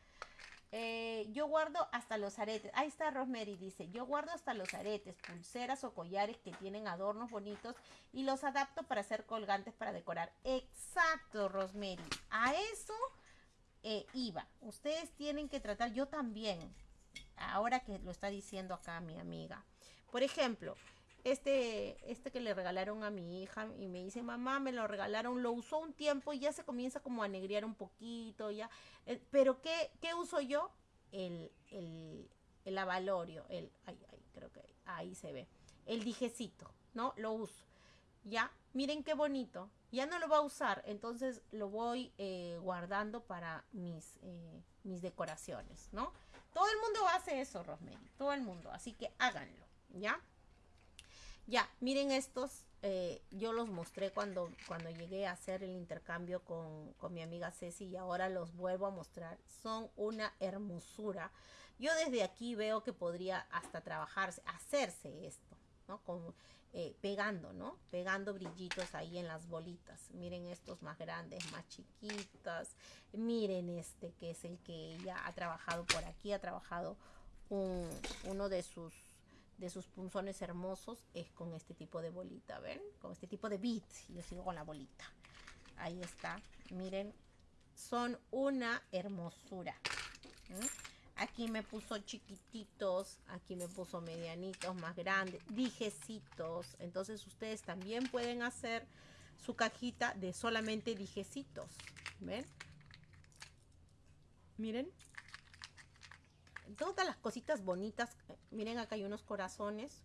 Speaker 1: Eh, yo guardo hasta los aretes. Ahí está Rosemary, dice, yo guardo hasta los aretes, pulseras o collares que tienen adornos bonitos y los adapto para hacer colgantes para decorar. Exacto, Rosemary. A eso eh, iba. Ustedes tienen que tratar, yo también, ahora que lo está diciendo acá mi amiga. Por ejemplo, este, este que le regalaron a mi hija y me dice, mamá, me lo regalaron, lo usó un tiempo y ya se comienza como a negrear un poquito, ya. Eh, pero ¿qué, ¿qué, uso yo? El, el, el avalorio, el, ay, ay, creo que ahí se ve. El dijecito, ¿no? Lo uso. Ya, miren qué bonito. Ya no lo va a usar, entonces lo voy eh, guardando para mis, eh, mis decoraciones, ¿no? Todo el mundo hace eso, Rosemary, todo el mundo, así que háganlo, ¿ya? Ya, miren estos, eh, yo los mostré cuando, cuando llegué a hacer el intercambio con, mi amiga Ceci y ahora los vuelvo a mostrar. Son una hermosura. Yo desde aquí veo que podría hasta trabajarse, hacerse esto, ¿no? Con, eh, pegando, ¿no? Pegando brillitos ahí en las bolitas. Miren estos más grandes, más chiquitas. Miren este que es el que ella ha trabajado por aquí, ha trabajado uno de sus de sus punzones hermosos es con este tipo de bolita, ¿ven? Con este tipo de beat. Yo sigo con la bolita. Ahí está. Miren, son una hermosura. Aquí me puso chiquititos, aquí me puso medianitos, más grandes, dijecitos. Entonces ustedes también pueden hacer su cajita de solamente dijecitos. ¿Ven? Miren, todas las cositas bonitas. Miren, acá hay unos corazones.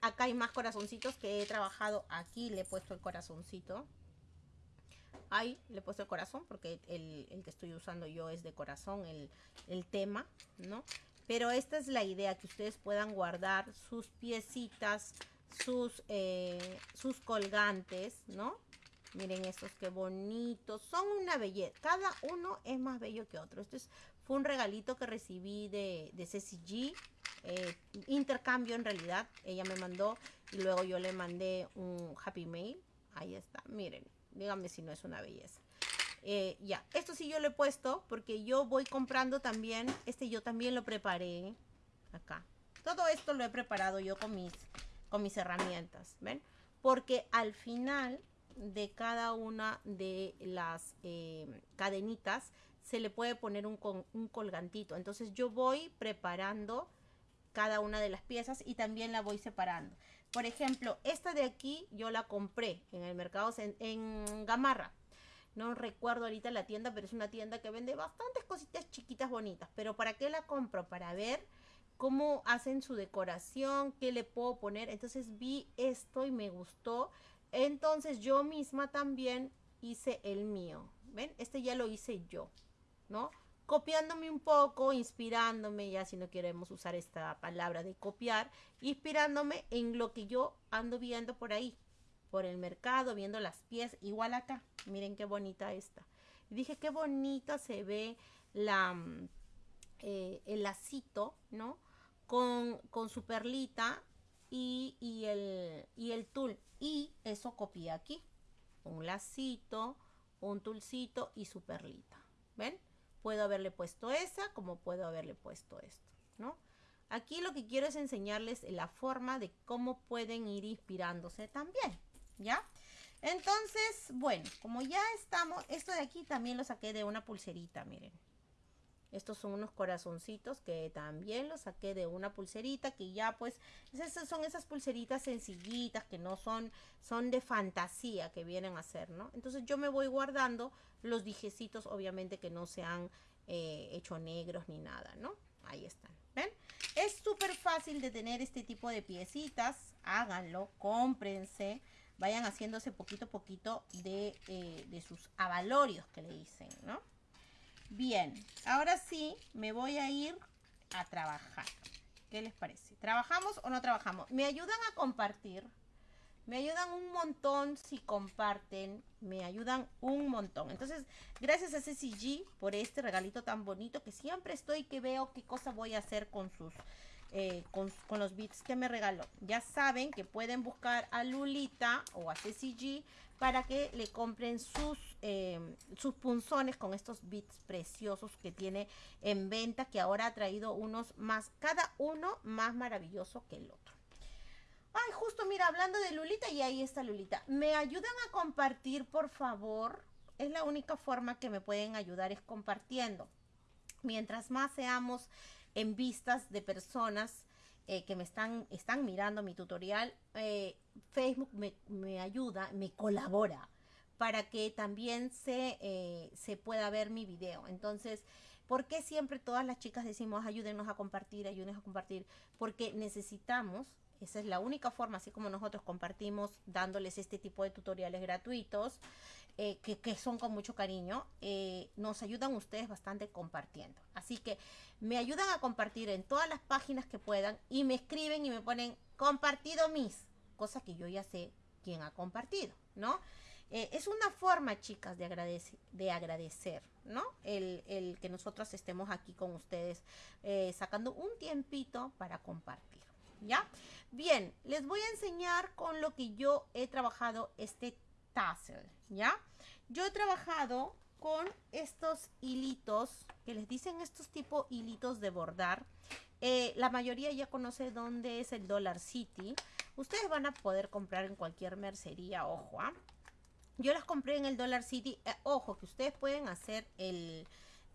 Speaker 1: Acá hay más corazoncitos que he trabajado. Aquí le he puesto el corazoncito. Ahí le he puesto el corazón porque el, que estoy usando yo es de corazón, el, tema, ¿no? Pero esta es la idea, que ustedes puedan guardar sus piecitas, sus, eh, sus colgantes, ¿no? Miren estos qué bonitos. Son una belleza. Cada uno es más bello que otro. Esto es fue un regalito que recibí de, de CCG, eh, intercambio en realidad. Ella me mandó y luego yo le mandé un Happy Mail. Ahí está, miren, díganme si no es una belleza. Eh, ya, esto sí yo lo he puesto porque yo voy comprando también, este yo también lo preparé acá. Todo esto lo he preparado yo con mis, con mis herramientas, ¿ven? Porque al final de cada una de las eh, cadenitas se le puede poner un, colgantito. Entonces yo voy preparando cada una de las piezas y también la voy separando. Por ejemplo, esta de aquí yo la compré en el mercado en, Gamarra. No recuerdo ahorita la tienda, pero es una tienda que vende bastantes cositas chiquitas bonitas. Pero ¿para qué la compro? Para ver cómo hacen su decoración, qué le puedo poner. Entonces vi esto y me gustó. Entonces yo misma también hice el mío. ¿Ven? Este ya lo hice yo, ¿no? Copiándome un poco, inspirándome, ya si no queremos usar esta palabra de copiar, inspirándome en lo que yo ando viendo por ahí, por el mercado, viendo las piezas, igual acá. Miren qué bonita esta. Dije, qué bonita se ve la, mm, eh, el lacito, ¿no? Con, con su perlita y, y, el, y el tul. Y eso copié aquí. Un lacito, un tulcito y su perlita. ¿Ven? Puedo haberle puesto esa como puedo haberle puesto esto, ¿no? Aquí lo que quiero es enseñarles la forma de cómo pueden ir inspirándose también, ¿ya? Entonces, bueno, como ya estamos, esto de aquí también lo saqué de una pulserita, miren. Estos son unos corazoncitos que también los saqué de una pulserita que ya pues esas son esas pulseritas sencillitas que no son son de fantasía que vienen a ser, ¿no? Entonces yo me voy guardando los dijecitos obviamente que no se han eh, hecho negros ni nada, ¿no? Ahí están, ¿ven? Es súper fácil de tener este tipo de piecitas, háganlo, cómprense, vayan haciéndose poquito a poquito de, eh, de sus avalorios que le dicen, ¿no? Bien, ahora sí me voy a ir a trabajar. ¿Qué les parece? ¿Trabajamos o no trabajamos? ¿Me ayudan a compartir? Me ayudan un montón si comparten. Me ayudan un montón. Entonces, gracias a CCG por este regalito tan bonito que siempre estoy que veo qué cosa voy a hacer con sus eh, con, los bits que me regaló. Ya saben que pueden buscar a Lulita o a CCG para que le compren sus, em, sus punzones con estos bits preciosos que tiene en venta, que ahora ha traído unos más, cada uno más maravilloso que el otro. Ay, justo mira, hablando de Lulita, y ahí está Lulita. ¿Me ayudan a compartir, por favor? Es la única forma que me pueden ayudar, es compartiendo. Mientras más seamos en vistas de personas eh, que me están, están mirando mi tutorial, eh, Facebook me, ayuda, me colabora para que también se, eh, se pueda ver mi video. Entonces, ¿por qué siempre todas las chicas decimos ayúdenos a compartir, ayúdenos a compartir? Porque necesitamos esa es la única forma, así como nosotros compartimos dándoles este tipo de tutoriales gratuitos, eh, que, son con mucho cariño, nos ayudan ustedes bastante compartiendo. Así que me ayudan a compartir en todas las páginas que puedan y me escriben y me ponen compartido mis, cosas que yo ya sé quién ha compartido, ¿no? Eh, es una forma, chicas, de, agradecer, de agradecer ¿no? El, el, que nosotros estemos aquí con ustedes, sacando un tiempito para compartir. ¿ya? Bien, les voy a enseñar con lo que yo he trabajado este tassel, ¿ya? Yo he trabajado con estos hilitos, que les dicen estos tipo hilitos de bordar. Eh, la mayoría ya conoce dónde es el Dollar City. Ustedes van a poder comprar en cualquier mercería, ojo, ¿ah? Yo las compré en el Dollar City. Eh, ojo, que ustedes pueden hacer el,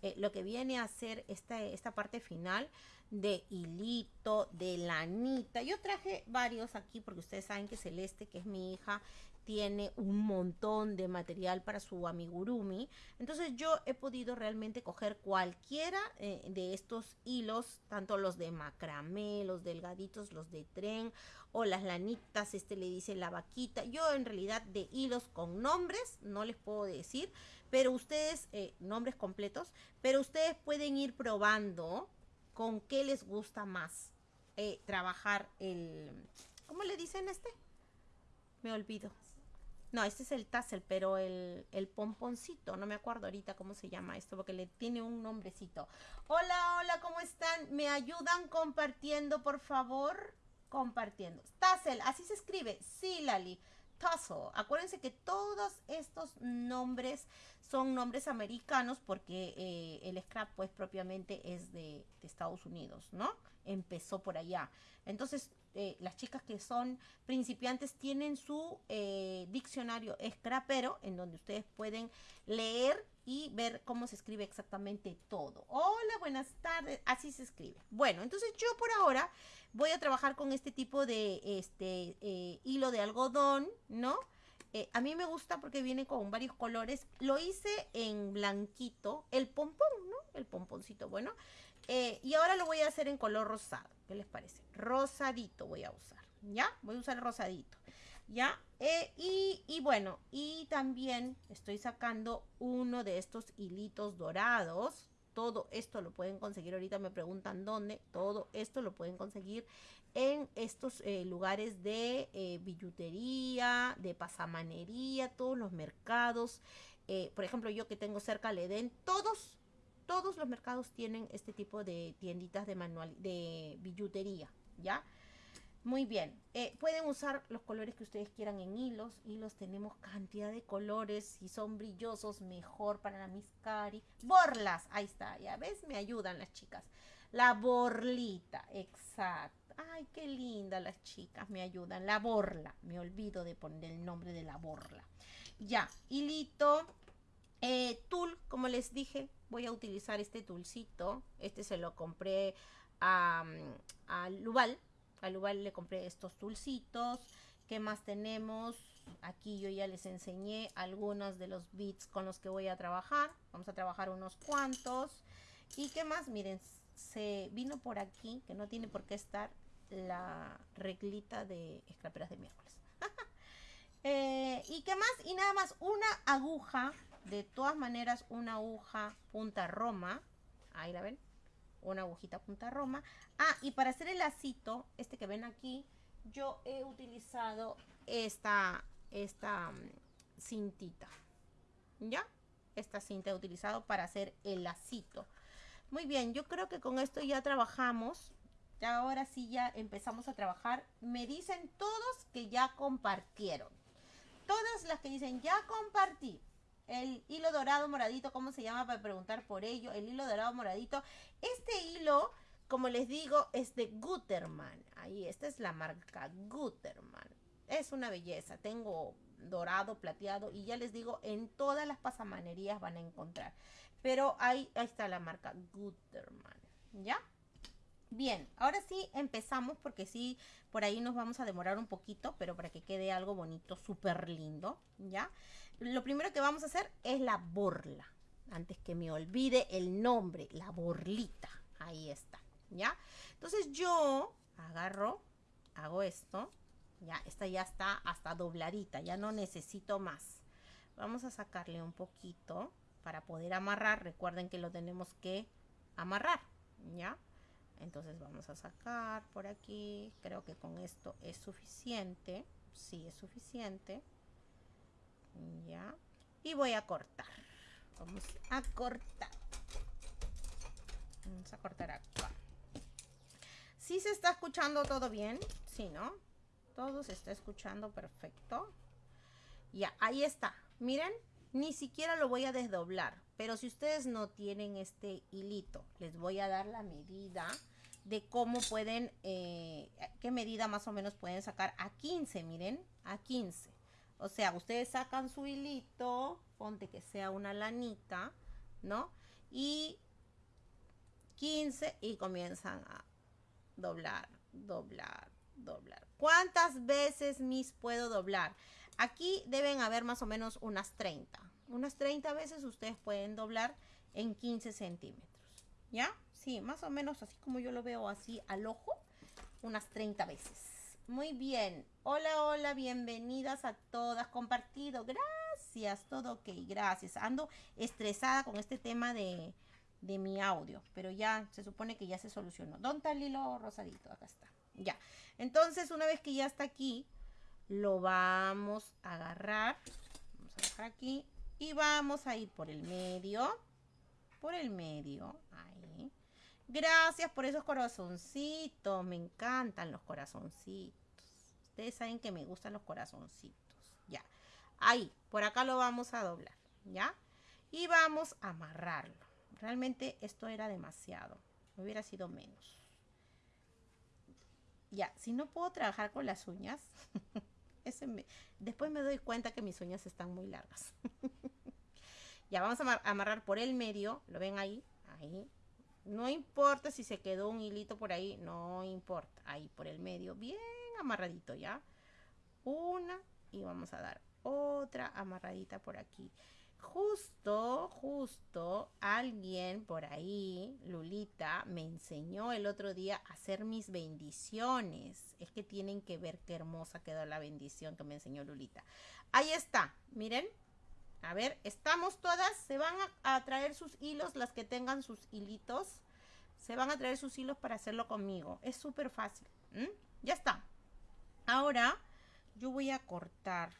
Speaker 1: eh, lo que viene a ser esta, esta parte final de hilito, de lanita. Yo traje varios aquí porque ustedes saben que Celeste, que es mi hija, tiene un montón de material para su amigurumi. Entonces yo he podido realmente coger cualquiera eh, de estos hilos, tanto los de macramé, los delgaditos, los de tren o las lanitas, este le dice la vaquita. Yo en realidad de hilos con nombres no les puedo decir, pero ustedes, eh, nombres completos, pero ustedes pueden ir probando con qué les gusta más eh, trabajar el... ¿Cómo le dicen este? Me olvido. No, este es el tassel, pero el, el pomponcito, no me acuerdo ahorita cómo se llama esto, porque le tiene un nombrecito. Hola, hola, ¿cómo están? ¿Me ayudan compartiendo, por favor? Compartiendo. Tassel, así se escribe. Sí, Lali. Tassel. Acuérdense que todos estos nombres son nombres americanos porque eh, el scrap pues propiamente es de, Estados Unidos, ¿no? Empezó por allá. Entonces eh, las chicas que son principiantes tienen su eh, diccionario scrapero en donde ustedes pueden leer y ver cómo se escribe exactamente todo. Hola, buenas tardes. Así se escribe. Bueno, entonces yo por ahora voy a trabajar con este tipo de este hilo de algodón, ¿no? Eh, a mí me gusta porque viene con varios colores. Lo hice en blanquito, el pompón, ¿no? El pomponcito, bueno. Eh, y ahora lo voy a hacer en color rosado. ¿Qué les parece? Rosadito voy a usar. ¿Ya? Voy a usar rosadito. ¿Ya? Eh, y, y, bueno, y también estoy sacando uno de estos hilitos dorados. Todo esto lo pueden conseguir. Ahorita me preguntan dónde. Todo esto lo pueden conseguir en estos eh, lugares de eh, billutería, de pasamanería, todos los mercados. por ejemplo, yo que tengo cerca al Edén, todos, todos los mercados tienen este tipo de tienditas de manual, de billutería, ¿ya? Muy bien, eh, pueden usar los colores que ustedes quieran en hilos. Hilos tenemos cantidad de colores. Si son brillosos, mejor para la Miss Cari. Borlas, ahí está, ya ves, me ayudan las chicas. La borlita, exacto. Ay, qué linda las chicas, me ayudan. La borla, me olvido de poner el nombre de la borla. Ya, hilito, eh, tul, como les dije, voy a utilizar este tulcito. Este se lo compré a, a Lubal al Ubal le compré estos dulcitos. ¿Qué más tenemos? Aquí yo ya les enseñé algunos de los bits con los que voy a trabajar. Vamos a trabajar unos cuantos. ¿Y qué más? Miren, se vino por aquí, que no tiene por qué estar, la reglita de escraperas de miércoles. Eh, ¿Y qué más? Y nada más, una aguja, de todas maneras, una aguja punta roma. Ahí la ven una agujita punta roma. Ah, y para hacer el lacito, este que ven aquí, yo he utilizado esta, esta mm, cintita. ¿Ya? Esta cinta he utilizado para hacer el lacito. Muy bien, yo creo que con esto ya trabajamos. Ahora sí ya empezamos a trabajar. Me dicen todos que ya compartieron. Todas las que dicen ya compartí el hilo dorado moradito, ¿cómo se llama para preguntar por ello? El hilo dorado moradito. Este hilo, como les digo, es de Gutermann. Ahí, esta es la marca Gutermann. Es una belleza. Tengo dorado, plateado y ya les digo, en todas las pasamanerías van a encontrar. Pero ahí, ahí está la marca Gutermann. ¿Ya? Bien, ahora sí empezamos porque sí, por ahí nos vamos a demorar un poquito, pero para que quede algo bonito, súper lindo, ¿ya? Lo primero que vamos a hacer es la borla. Antes que me olvide el nombre, la borlita. Ahí está, ¿ya? Entonces yo agarro, hago esto, ya, esta ya está hasta dobladita, ya no necesito más. Vamos a sacarle un poquito para poder amarrar. Recuerden que lo tenemos que amarrar, ¿ya? Entonces vamos a sacar por aquí. Creo que con esto es suficiente. Sí, es suficiente. Ya. Y voy a cortar. Vamos a cortar. Vamos a cortar acá. ¿Sí se está escuchando todo bien? Sí, ¿no? Todo se está escuchando perfecto. Ya, ahí está. Miren, ni siquiera lo voy a desdoblar. Pero si ustedes no tienen este hilito, les voy a dar la medida de cómo pueden, eh, qué medida más o menos pueden sacar a 15, miren, a 15. O sea, ustedes sacan su hilito, ponte que sea una lanita, ¿no? Y 15 y comienzan a doblar, doblar, doblar. ¿Cuántas veces mis puedo doblar? Aquí deben haber más o menos unas 30. Unas 30 veces ustedes pueden doblar en 15 centímetros. ¿Ya? Sí, más o menos así como yo lo veo así al ojo, unas 30 veces. Muy bien. Hola, hola, bienvenidas a todas. Compartido. Gracias, todo ok, gracias. Ando estresada con este tema de, de mi audio, pero ya se supone que ya se solucionó. ¿Dónde está el hilo rosadito? Acá está. Ya. Entonces, una vez que ya está aquí, lo vamos a agarrar. Vamos a dejar aquí. Y vamos a ir por el medio. Por el medio. Gracias por esos corazoncitos. Me encantan los corazoncitos. Ustedes saben que me gustan los corazoncitos. Ya. Ahí, por acá lo vamos a doblar. ¿Ya? Y vamos a amarrarlo. Realmente esto era demasiado. Hubiera sido menos. Ya, si no puedo trabajar con las uñas, después me doy cuenta que mis uñas están muy largas. ya, vamos a amarrar por el medio. ¿Lo ven ahí? Ahí. No importa si se quedó un hilito por ahí, no importa. Ahí por el medio, bien amarradito ya. Una y vamos a dar otra amarradita por aquí. justo, justo, alguien por ahí, Lulita, me enseñó el otro día a hacer mis bendiciones. Es que tienen que ver qué hermosa quedó la bendición que me enseñó Lulita. Ahí está, miren. A ver, estamos todas, se van a, traer sus hilos, las que tengan sus hilitos. Se van a traer sus hilos para hacerlo conmigo. Es súper fácil. Ya está. Ahora yo voy a cortar.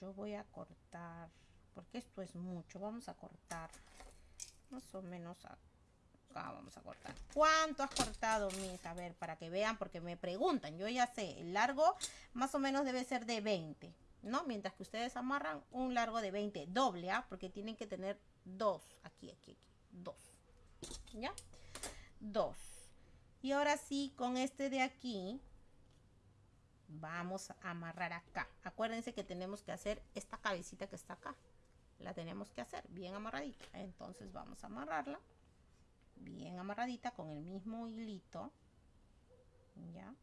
Speaker 1: Yo voy a cortar porque esto es mucho. Vamos a cortar más o menos acá vamos a cortar. ¿Cuánto has cortado, mis? A ver, para que vean, porque me preguntan. Yo ya sé, el largo más o menos debe ser de 20, ¿no? Mientras que ustedes amarran un largo de 20, doble, ¿ah? Porque tienen que tener dos, aquí, aquí, aquí, dos, ¿ya? Dos. Y ahora sí, con este de aquí, vamos a amarrar acá. Acuérdense que tenemos que hacer esta cabecita que está acá la tenemos que hacer bien amarradita. Entonces vamos a amarrarla bien amarradita con el mismo hilito. Ya.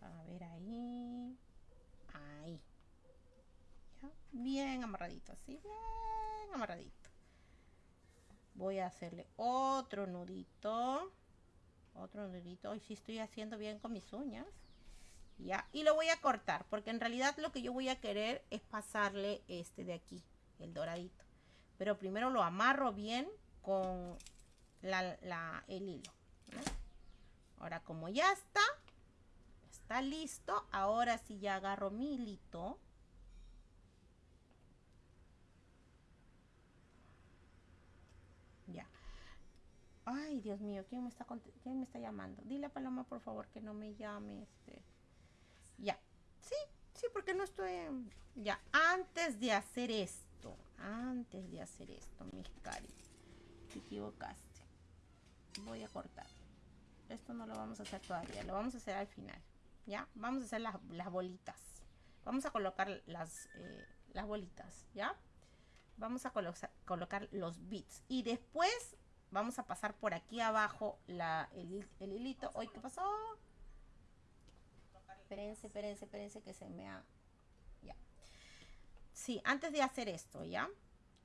Speaker 1: A ver ahí. Ahí. Bien amarradito, así, bien amarradito. Voy a hacerle otro nudito. Otro nudito. Hoy sí estoy haciendo bien con mis uñas. Ya. Y lo voy a cortar, porque en realidad lo que yo voy a querer es pasarle este de aquí el doradito. Pero primero lo amarro bien con la, el hilo. Ahora como ya está, está listo, ahora sí ya agarro mi hilito. Ya. Ay, Dios mío, ¿quién me está, quién me está llamando? Dile a Paloma, por favor, que no me llame. Este. Ya. Sí, sí, porque no estoy... Ya, antes de hacer esto antes de hacer esto, mis cari. Te equivocaste. Voy a cortar. Esto no lo vamos a hacer todavía, lo vamos a hacer al final. ¿Ya? Vamos a hacer las, bolitas. Vamos a colocar las, eh, las bolitas, ¿ya? Vamos a colocar los bits. Y después vamos a pasar por aquí abajo la, el, hilito. Hoy, ¿qué pasó? Espérense, espérense, espérense que se me ha sí, antes de hacer esto, ¿ya?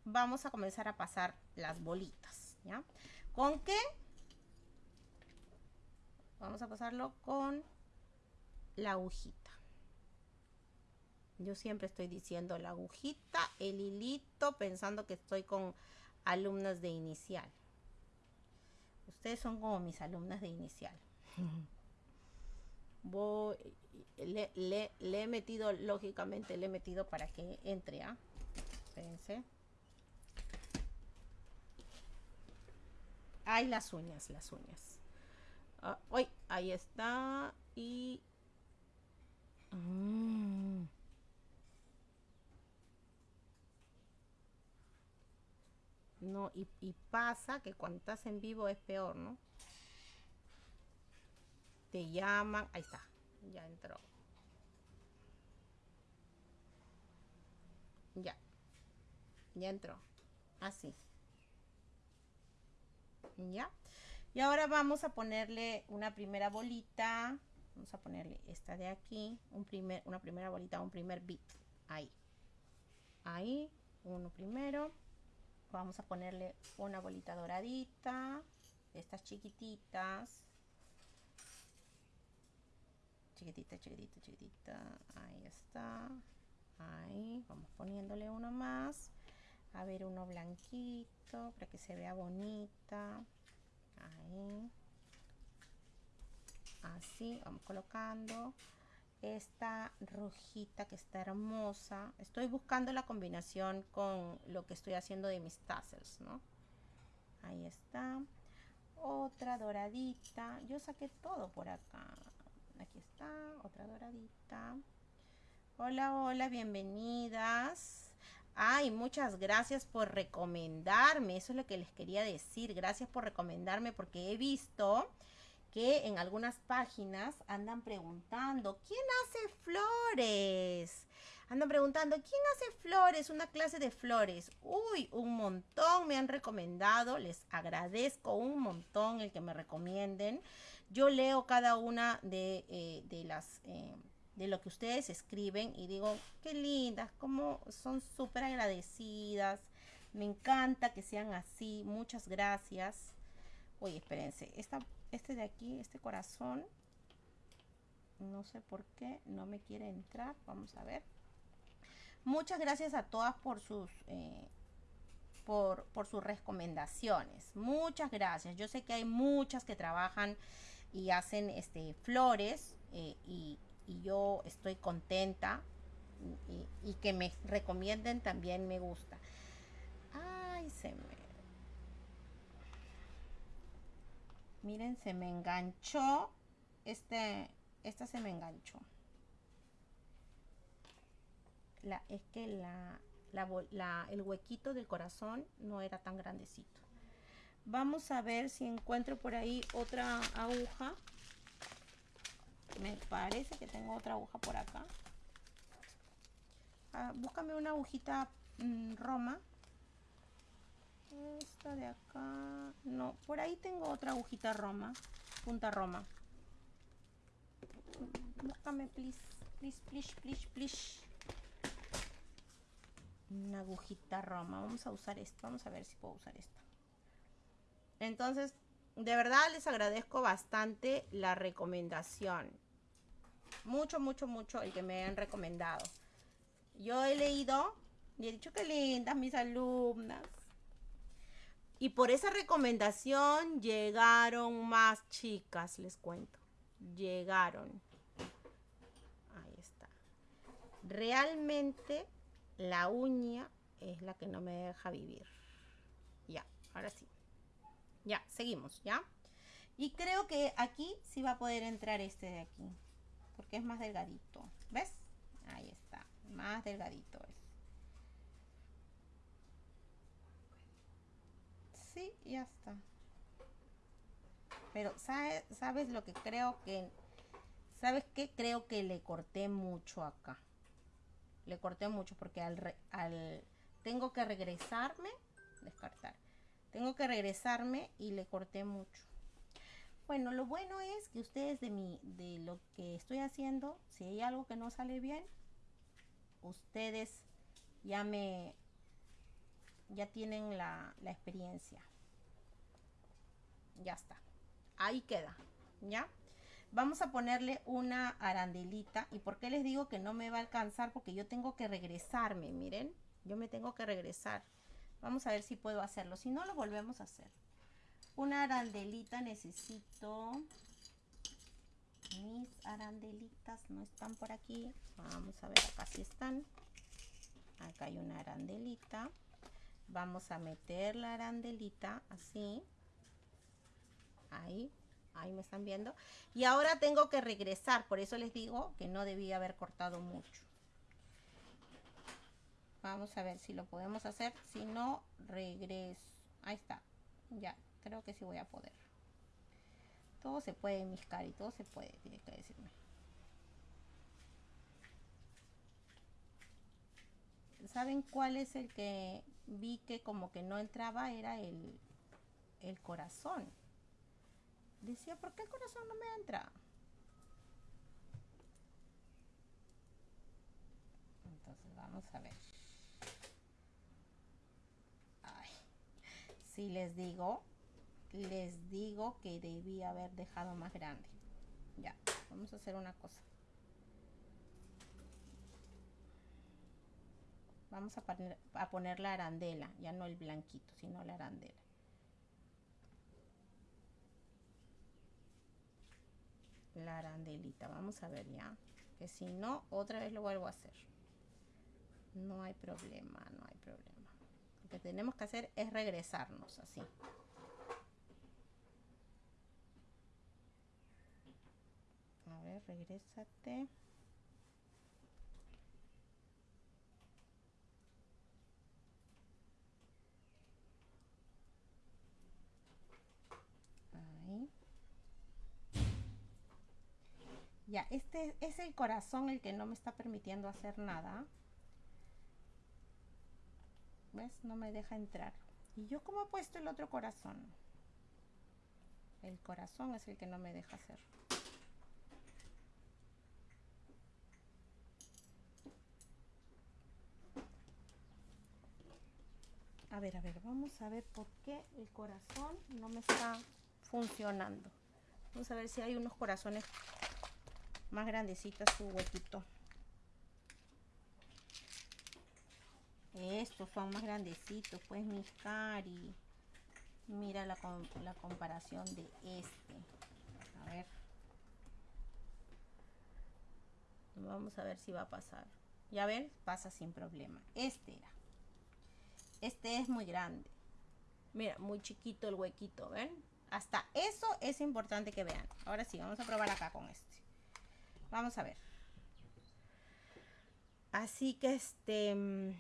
Speaker 1: Vamos a comenzar a pasar las bolitas, ¿ya? ¿Con qué? Vamos a pasarlo con la agujita. Yo siempre estoy diciendo la agujita, el hilito, pensando que estoy con alumnas de inicial. Ustedes son como mis alumnas de inicial. Voy, le, he metido, lógicamente, le he metido para que entre, ¿ah? Espérense. Hay las uñas, las uñas. Ah, ahí está. Y... Mm. No, y, pasa que cuando estás en vivo es peor, ¿no? Te llaman, ahí está ya entró. Ya. Ya entró. Así. Ya. Y ahora vamos a ponerle una primera bolita. Vamos a ponerle esta de aquí. Un primer, una primera bolita, un primer bit. Ahí. Ahí. Uno primero. Vamos a ponerle una bolita doradita. Estas chiquititas chiquitita, chiquitita, chiquitita. Ahí está. Ahí, vamos poniéndole uno más. A ver, uno blanquito para que se vea bonita. Ahí. Así, vamos colocando. Esta rojita que está hermosa. Estoy buscando la combinación con lo que estoy haciendo de mis tassels, ¿no? Ahí está. Otra doradita. Yo saqué todo por acá aquí está, otra doradita. Hola, hola, bienvenidas. Ay, muchas gracias por recomendarme. Eso es lo que les quería decir. Gracias por recomendarme porque he visto que en algunas páginas andan preguntando, ¿quién hace flores? Andan preguntando, ¿quién hace flores? Una clase de flores. Uy, un montón me han recomendado. Les agradezco un montón el que me recomienden. Yo leo cada una de, eh, las... Eh, de lo que ustedes escriben y digo, qué lindas, como son súper agradecidas. Me encanta que sean así. Muchas gracias. Oye, espérense. Esta, este de aquí, este corazón, no sé por qué no me quiere entrar. Vamos a ver. Muchas gracias a todas por sus... Eh, por, por, sus recomendaciones. Muchas gracias. Yo sé que hay muchas que trabajan y hacen este, flores eh, y, y, yo estoy contenta y, y, que me recomienden también me gusta. Ay, se me... Miren, se me enganchó. Este, esta se me enganchó. La, es que la, el huequito del corazón no era tan grandecito. Vamos a ver si encuentro por ahí otra aguja. Me parece que tengo otra aguja por acá. Ah, búscame una agujita mmm, Roma. Esta de acá. No, por ahí tengo otra agujita Roma. Punta Roma. Búscame, please. Please, please, please, please. Una agujita Roma. Vamos a usar esto. Vamos a ver si puedo usar esta. Entonces, de verdad les agradezco bastante la recomendación. Mucho, mucho, mucho el que me han recomendado. Yo he leído y he dicho que lindas mis alumnas. Y por esa recomendación llegaron más chicas, les cuento. Llegaron. Ahí está. Realmente la uña es la que no me deja vivir. Ya, ahora sí. Ya, seguimos, ¿ya? Y creo que aquí sí va a poder entrar este de aquí. Porque es más delgadito. ¿Ves? Ahí está. Más delgadito es. Sí, ya está. Pero, ¿sabes, ¿sabes lo que creo que... ¿Sabes qué? Creo que le corté mucho acá. Le corté mucho porque al, al tengo que regresarme, descartar. Tengo que regresarme y le corté mucho. Bueno, lo bueno es que ustedes de mi, de lo que estoy haciendo, si hay algo que no sale bien, ustedes ya me, ya tienen la, la experiencia. Ya está. Ahí queda, ¿ya? Vamos a ponerle una arandelita. ¿Y por qué les digo que no me va a alcanzar? Porque yo tengo que regresarme, miren. Yo me tengo que regresar. Vamos a ver si puedo hacerlo. Si no, lo volvemos a hacer. Una arandelita necesito. Mis arandelitas no están por aquí. Vamos a ver, acá sí están. Acá hay una arandelita. Vamos a meter la arandelita así. Ahí, ahí me están viendo. Y ahora tengo que regresar. Por eso les digo que no debía haber cortado mucho. Vamos a ver si lo podemos hacer. Si no, regreso. Ahí está. Ya, creo que sí voy a poder. Todo se puede, mis cari. Todo se puede, tiene que decirme. ¿Saben cuál es el que vi que como que no entraba? Era el, el corazón. Decía, ¿por qué el corazón no me entra? Entonces vamos a ver. si les digo, les digo que debí haber dejado más grande. Ya, vamos a hacer una cosa. Vamos a poner, a poner la arandela, ya no el blanquito, sino la arandela. La arandelita, vamos a ver ya. Que si no, otra vez lo vuelvo a hacer. No hay problema, no hay problema que tenemos que hacer es regresarnos así. A ver, regrésate. Ahí. Ya, este es el corazón el que no me está permitiendo hacer nada. ¿Ves? No me deja entrar. ¿Y yo cómo he puesto el otro corazón? El corazón es el que no me deja hacer. A ver, a ver, vamos a ver por qué el corazón no me está funcionando. Vamos a ver si hay unos corazones más grandecitos su huequito. Estos son más grandecitos, pues mis cari. Mira la, la comparación de este. A ver. Vamos a ver si va a pasar. Ya ven, pasa sin problema. Este era. Este es muy grande. Mira, muy chiquito el huequito, ¿ven? Hasta eso es importante que vean. Ahora sí, vamos a probar acá con este. Vamos a ver. Así que este... Mm,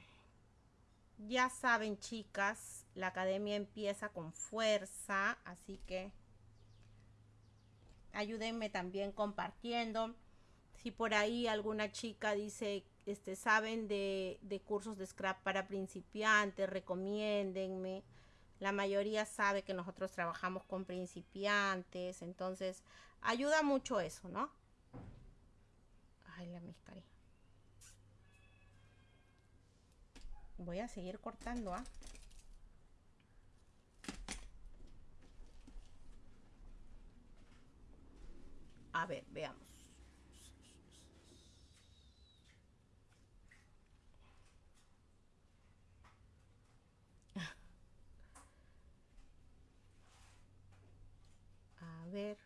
Speaker 1: ya saben, chicas, la academia empieza con fuerza, así que ayúdenme también compartiendo. Si por ahí alguna chica dice, este, saben de, de cursos de scrap para principiantes, recomiéndenme. La mayoría sabe que nosotros trabajamos con principiantes, entonces ayuda mucho eso, ¿no? Ay, la. Voy a seguir cortando, ¿ah? A ver, veamos. A ver.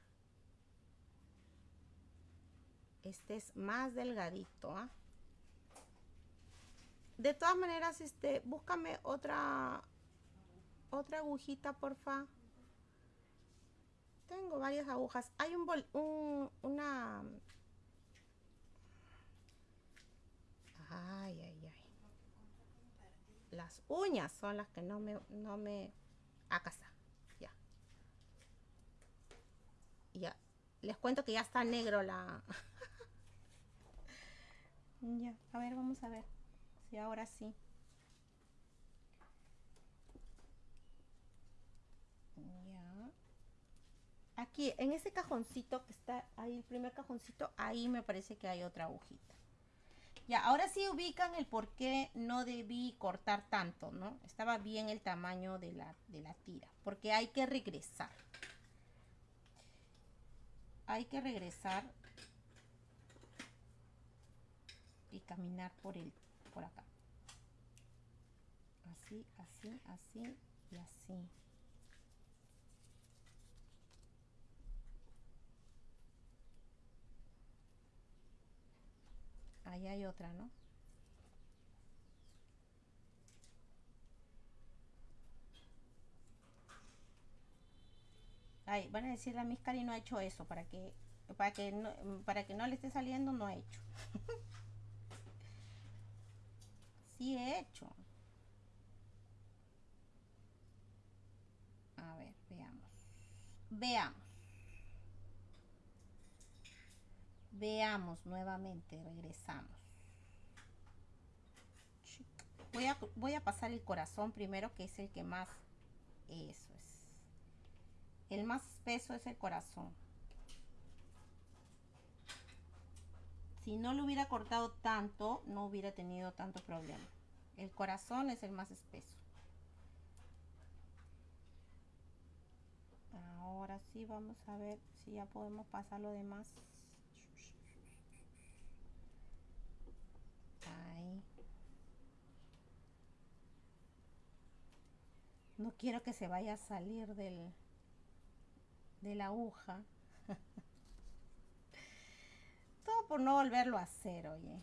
Speaker 1: Este es más delgadito, ¿ah? De todas maneras, este, búscame otra otra agujita, porfa. Tengo varias agujas. Hay un, bol, un una Ay, ay, ay. Las uñas son las que no me no me acá está. Ya. Ya. Les cuento que ya está negro la Ya, a ver, vamos a ver. Y ahora sí. Ya. Aquí, en ese cajoncito que está ahí, el primer cajoncito, ahí me parece que hay otra agujita. Ya, ahora sí ubican el por qué no debí cortar tanto, ¿no? Estaba bien el tamaño de la, de la tira, porque hay que regresar. Hay que regresar y caminar por el por acá. Así, así, así y así. Ahí hay otra, ¿no? Ahí, van a decir la Miscari no ha hecho eso para que para que no, para que no le esté saliendo no ha hecho sí he hecho. A ver, veamos. Veamos. Veamos nuevamente, regresamos. Voy a, voy a pasar el corazón primero, que es el que más... Eso es. El más espeso es el corazón. Si no lo hubiera cortado tanto, no hubiera tenido tanto problema. El corazón es el más espeso. Ahora sí vamos a ver si ya podemos pasar lo demás. Ahí. No quiero que se vaya a salir del, de la aguja. por no volverlo a hacer, oye.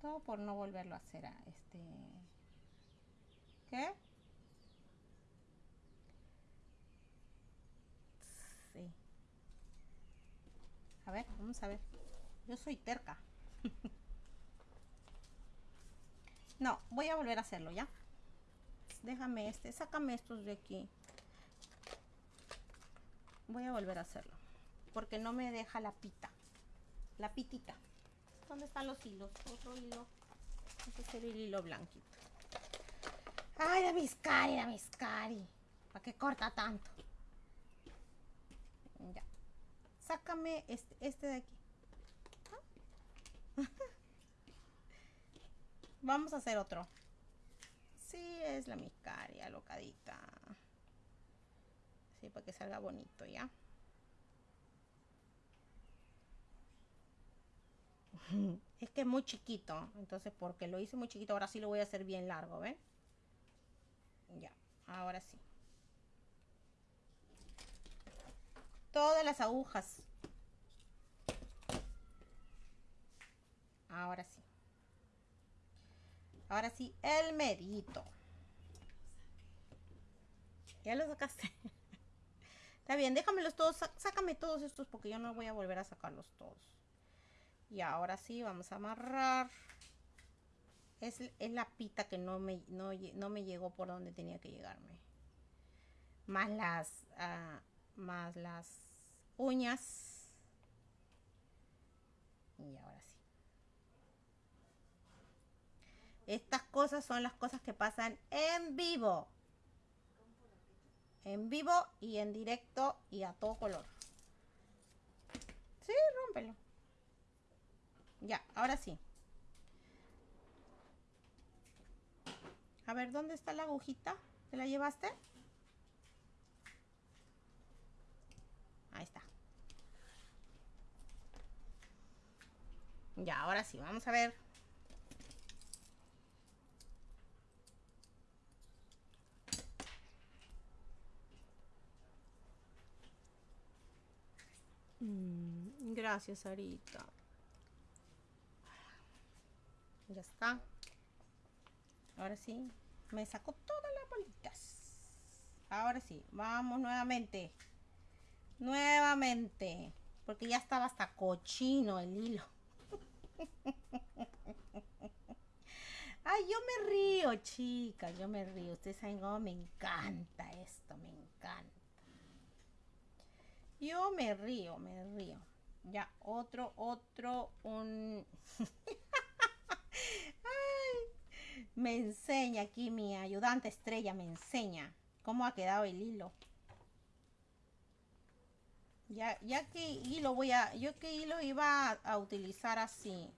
Speaker 1: Todo por no volverlo a hacer a este. ¿Qué? Sí. A ver, vamos a ver. Yo soy terca. no, voy a volver a hacerlo, ¿ya? Déjame este, sácame estos de aquí voy a volver a hacerlo porque no me deja la pita la pitita ¿dónde están los hilos? otro hilo este es el hilo blanquito ay la miscari, la miscari ¿para qué corta tanto? ya sácame este, este de aquí Vamos a hacer otro. Sí, es la miscaria, locadita. Para que salga bonito, ¿ya? Es que es muy chiquito. Entonces, porque lo hice muy chiquito, ahora sí lo voy a hacer bien largo, ¿ven? Ya, ahora sí. Todas las agujas. Ahora sí. Ahora sí, el medito. Ya lo sacaste. Está bien, déjamelos todos. Sácame todos estos porque yo no voy a volver a sacarlos todos. Y ahora sí, vamos a amarrar. Es, la pita que no me, no, me llegó por donde tenía que llegarme. Más las, uh, más las uñas. Y ahora sí. Estas cosas son las cosas que pasan en vivo. En vivo y en directo y a todo color. Sí, rómpelo. Ya, ahora sí. A ver, ¿dónde está la agujita? ¿Te la llevaste? Ahí está. Ya, ahora sí, vamos a ver. Mm, gracias, Sarita. Ya está. Ahora sí, me sacó todas las bolitas. Ahora sí, vamos nuevamente. Nuevamente. Porque ya estaba hasta cochino el hilo. Ay, yo me río, chicas. Yo me río. Ustedes saben cómo me encanta esto. Me encanta. Yo me río, me río. Ya, otro, otro, un... me enseña aquí mi ayudante estrella, me enseña cómo ha quedado el hilo. Ya, ya que hilo voy a, yo que hilo iba a, utilizar así.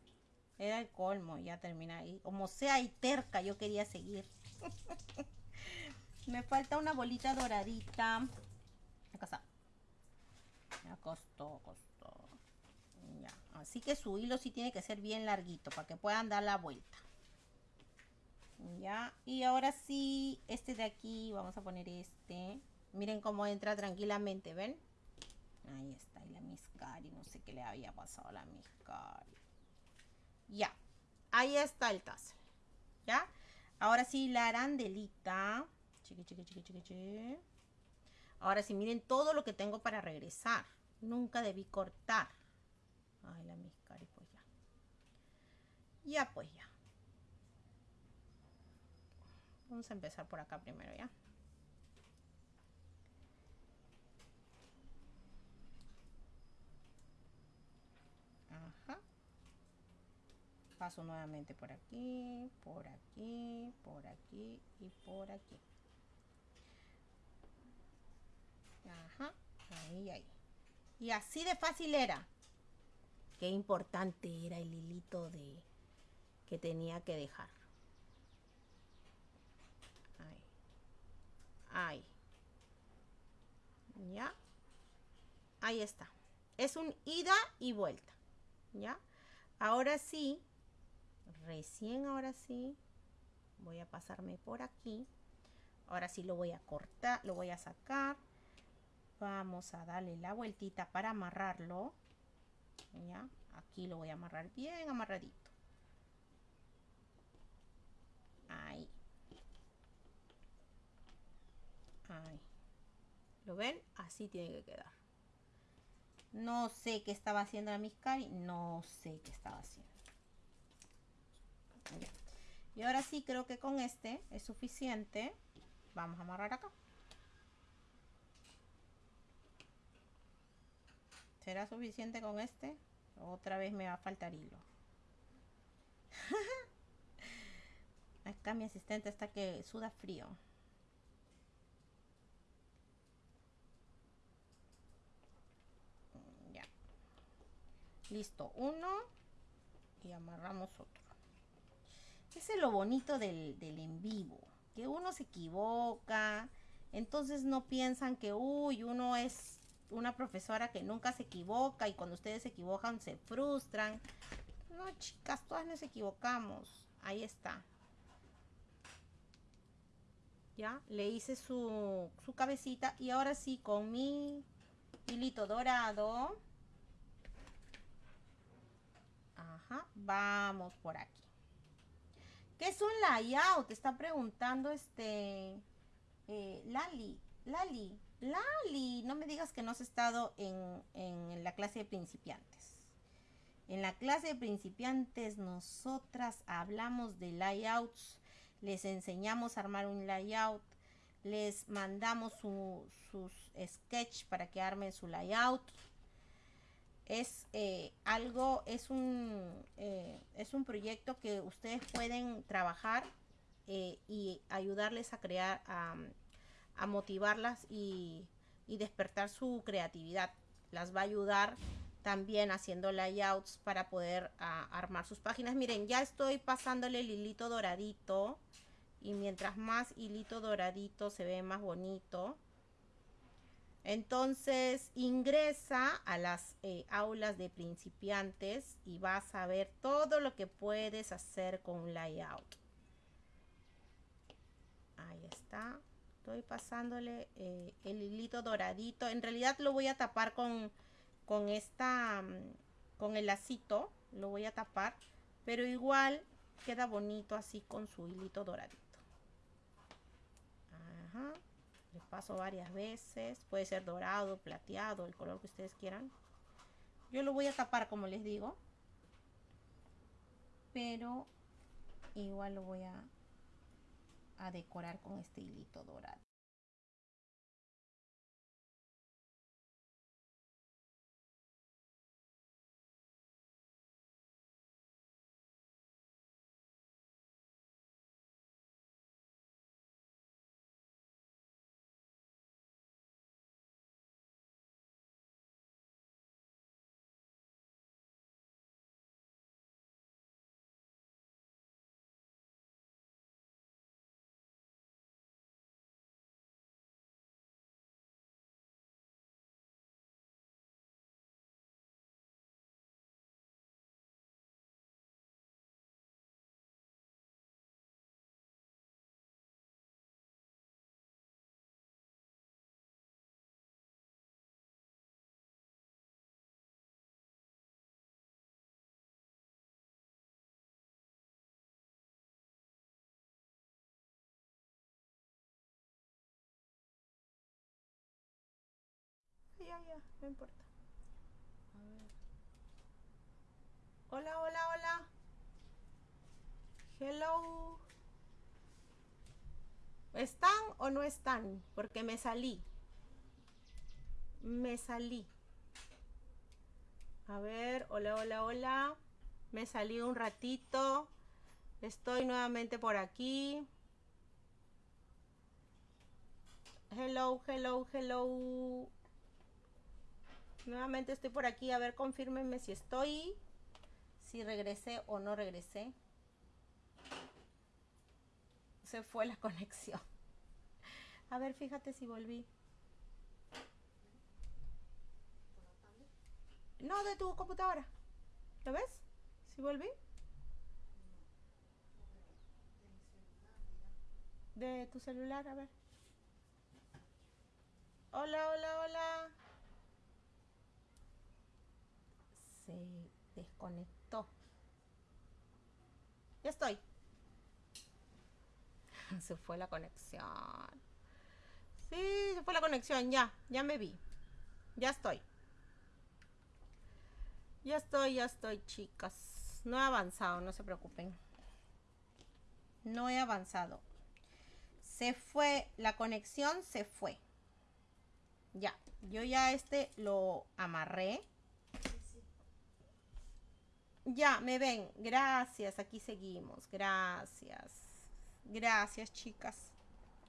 Speaker 1: Era el colmo, ya termina ahí. Como sea y terca, yo quería seguir. me falta una bolita doradita. Acá está. Ya costó, costó. Ya. Así que su hilo sí tiene que ser bien larguito para que puedan dar la vuelta. Ya, y ahora sí, este de aquí, vamos a poner este. Miren cómo entra tranquilamente, ¿ven? Ahí está, y la miscari, no sé qué le había pasado a la miscari. Ya, ahí está el tassel. ¿Ya? Ahora sí, la arandelita. Chiqui. Ahora sí, miren todo lo que tengo para regresar. Nunca debí cortar. Ay, la miscari, pues ya. Ya, pues ya. Vamos a empezar por acá primero, ¿ya? Ajá. Paso nuevamente por aquí, por aquí, por aquí y por aquí. Ajá, ahí, ahí. Y así de fácil era. Qué importante era el hilito de que tenía que dejar. Ahí. ¿Ya? Ahí está. Es un ida y vuelta. ¿Ya? Ahora sí, recién ahora sí, voy a pasarme por aquí. Ahora sí lo voy a cortar, lo voy a sacar. Vamos a darle la vueltita para amarrarlo. ¿Ya? Aquí lo voy a amarrar bien amarradito. Ahí. ¿Lo ven? Así tiene que quedar. No sé qué estaba haciendo la Miscari. No sé qué estaba haciendo. Y ahora sí creo que con este es suficiente. Vamos a amarrar acá. ¿Será suficiente con este? Otra vez me va a faltar hilo. Acá mi asistente está que suda frío. Listo, uno y amarramos otro. Ese es lo bonito del, del en vivo, que uno se equivoca, entonces no piensan que, uy, uno es una profesora que nunca se equivoca y cuando ustedes se equivocan se frustran. No, chicas, todas nos equivocamos. Ahí está. Ya, le hice su, su cabecita y ahora sí con mi hilito dorado. Ajá, vamos por aquí. ¿Qué es un layout? Te está preguntando este eh, Lali. Lali, Lali, no me digas que no has estado en, en la clase de principiantes. En la clase de principiantes nosotras hablamos de layouts, les enseñamos a armar un layout, les mandamos sus sketch para que armen su layout. Es eh, algo, es un, eh, es un proyecto que ustedes pueden trabajar eh, y ayudarles a crear, motivarlas y, despertar su creatividad. Las va a ayudar también haciendo layouts para poder armar sus páginas. Miren, ya estoy pasándole el hilito doradito y mientras más hilito doradito se ve más bonito. Entonces ingresa a las eh, aulas de principiantes y vas a ver todo lo que puedes hacer con un layout. Ahí está. Estoy pasándole eh, el hilito doradito. En realidad lo voy a tapar con, con esta, mm, con el lacito. Lo voy a tapar. Pero igual queda bonito así con su hilito doradito. Ajá. Les paso varias veces. Puede ser dorado, plateado, el color que ustedes quieran. Yo lo voy a tapar como les digo. Pero igual lo voy a a decorar con este hilito dorado. Ya, ya, no importa. A ver. Hola, hola, hola. Hello. ¿Están o no están? Porque me salí. Me salí. A ver, hola, hola, hola. Me salí un ratito. Estoy nuevamente por aquí. Hello, hello, hello. Nuevamente estoy por aquí. A ver, confírmenme si estoy. Si regresé o no regresé. Se fue la conexión. A ver, fíjate si volví. No, de tu computadora. ¿Lo ves? Si volví. De tu celular, a ver. Hola, hola, hola. Se desconectó. Ya estoy. Se fue la conexión. Sí, se fue la conexión. Ya, ya me vi. Ya estoy. Ya estoy, ya estoy, chicas. No he avanzado, no se preocupen. No he avanzado. Se fue, la conexión se fue. Ya, yo ya este lo amarré. Ya, me ven. Gracias, aquí seguimos. Gracias. Gracias, chicas.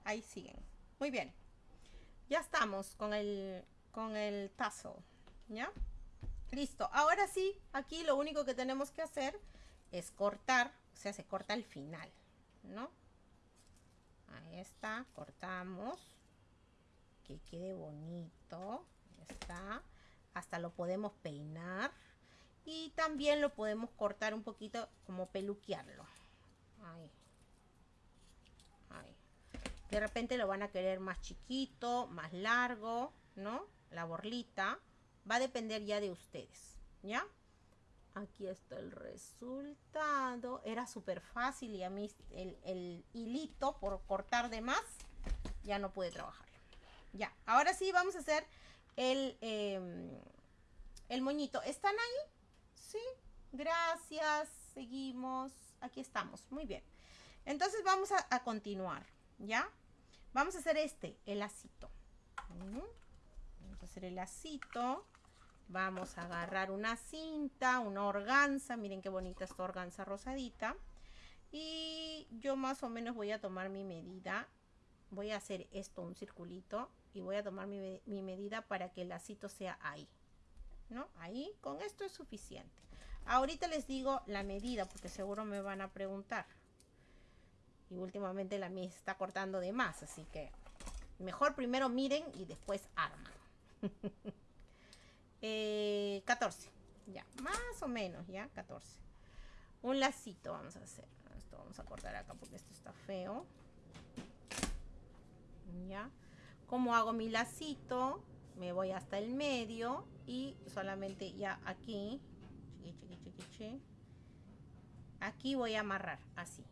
Speaker 1: Ahí siguen. Muy bien. Ya estamos con el, con el tazo. ¿Ya? Listo. Ahora sí, aquí lo único que tenemos que hacer es cortar o sea, se corta al final, ¿no? Ahí está, cortamos. Que quede bonito. Está. Hasta lo podemos peinar. Y también lo podemos cortar un poquito como peluquearlo. Ahí. Ahí. De repente lo van a querer más chiquito, más largo, ¿no? La borlita. Va a depender ya de ustedes, ¿ya? Aquí está el resultado. Era súper fácil y a mí el, hilito por cortar de más ya no pude trabajar. Ya, ahora sí vamos a hacer el, em, el moñito. ¿Están ahí? Gracias. Seguimos. Aquí estamos. Muy bien. Entonces vamos a, continuar, ¿ya? Vamos a hacer este, el lacito. Vamos a hacer el lacito. Vamos a agarrar una cinta, una organza. Miren qué bonita esta organza rosadita. Y yo más o menos voy a tomar mi medida. Voy a hacer esto, un circulito. Y voy a tomar mi, mi medida para que el lacito sea ahí. ¿No? Ahí, con esto es suficiente. Ahorita les digo la medida porque seguro me van a preguntar. Y últimamente la mía está cortando de más, así que mejor primero miren y después arman. 14. Eh, ya, más o menos, ya, 14. Un lacito vamos a hacer. Esto vamos a cortar acá porque esto está feo. Ya. Como hago mi lacito? Me voy hasta el medio y solamente ya aquí. Aquí voy a amarrar, así.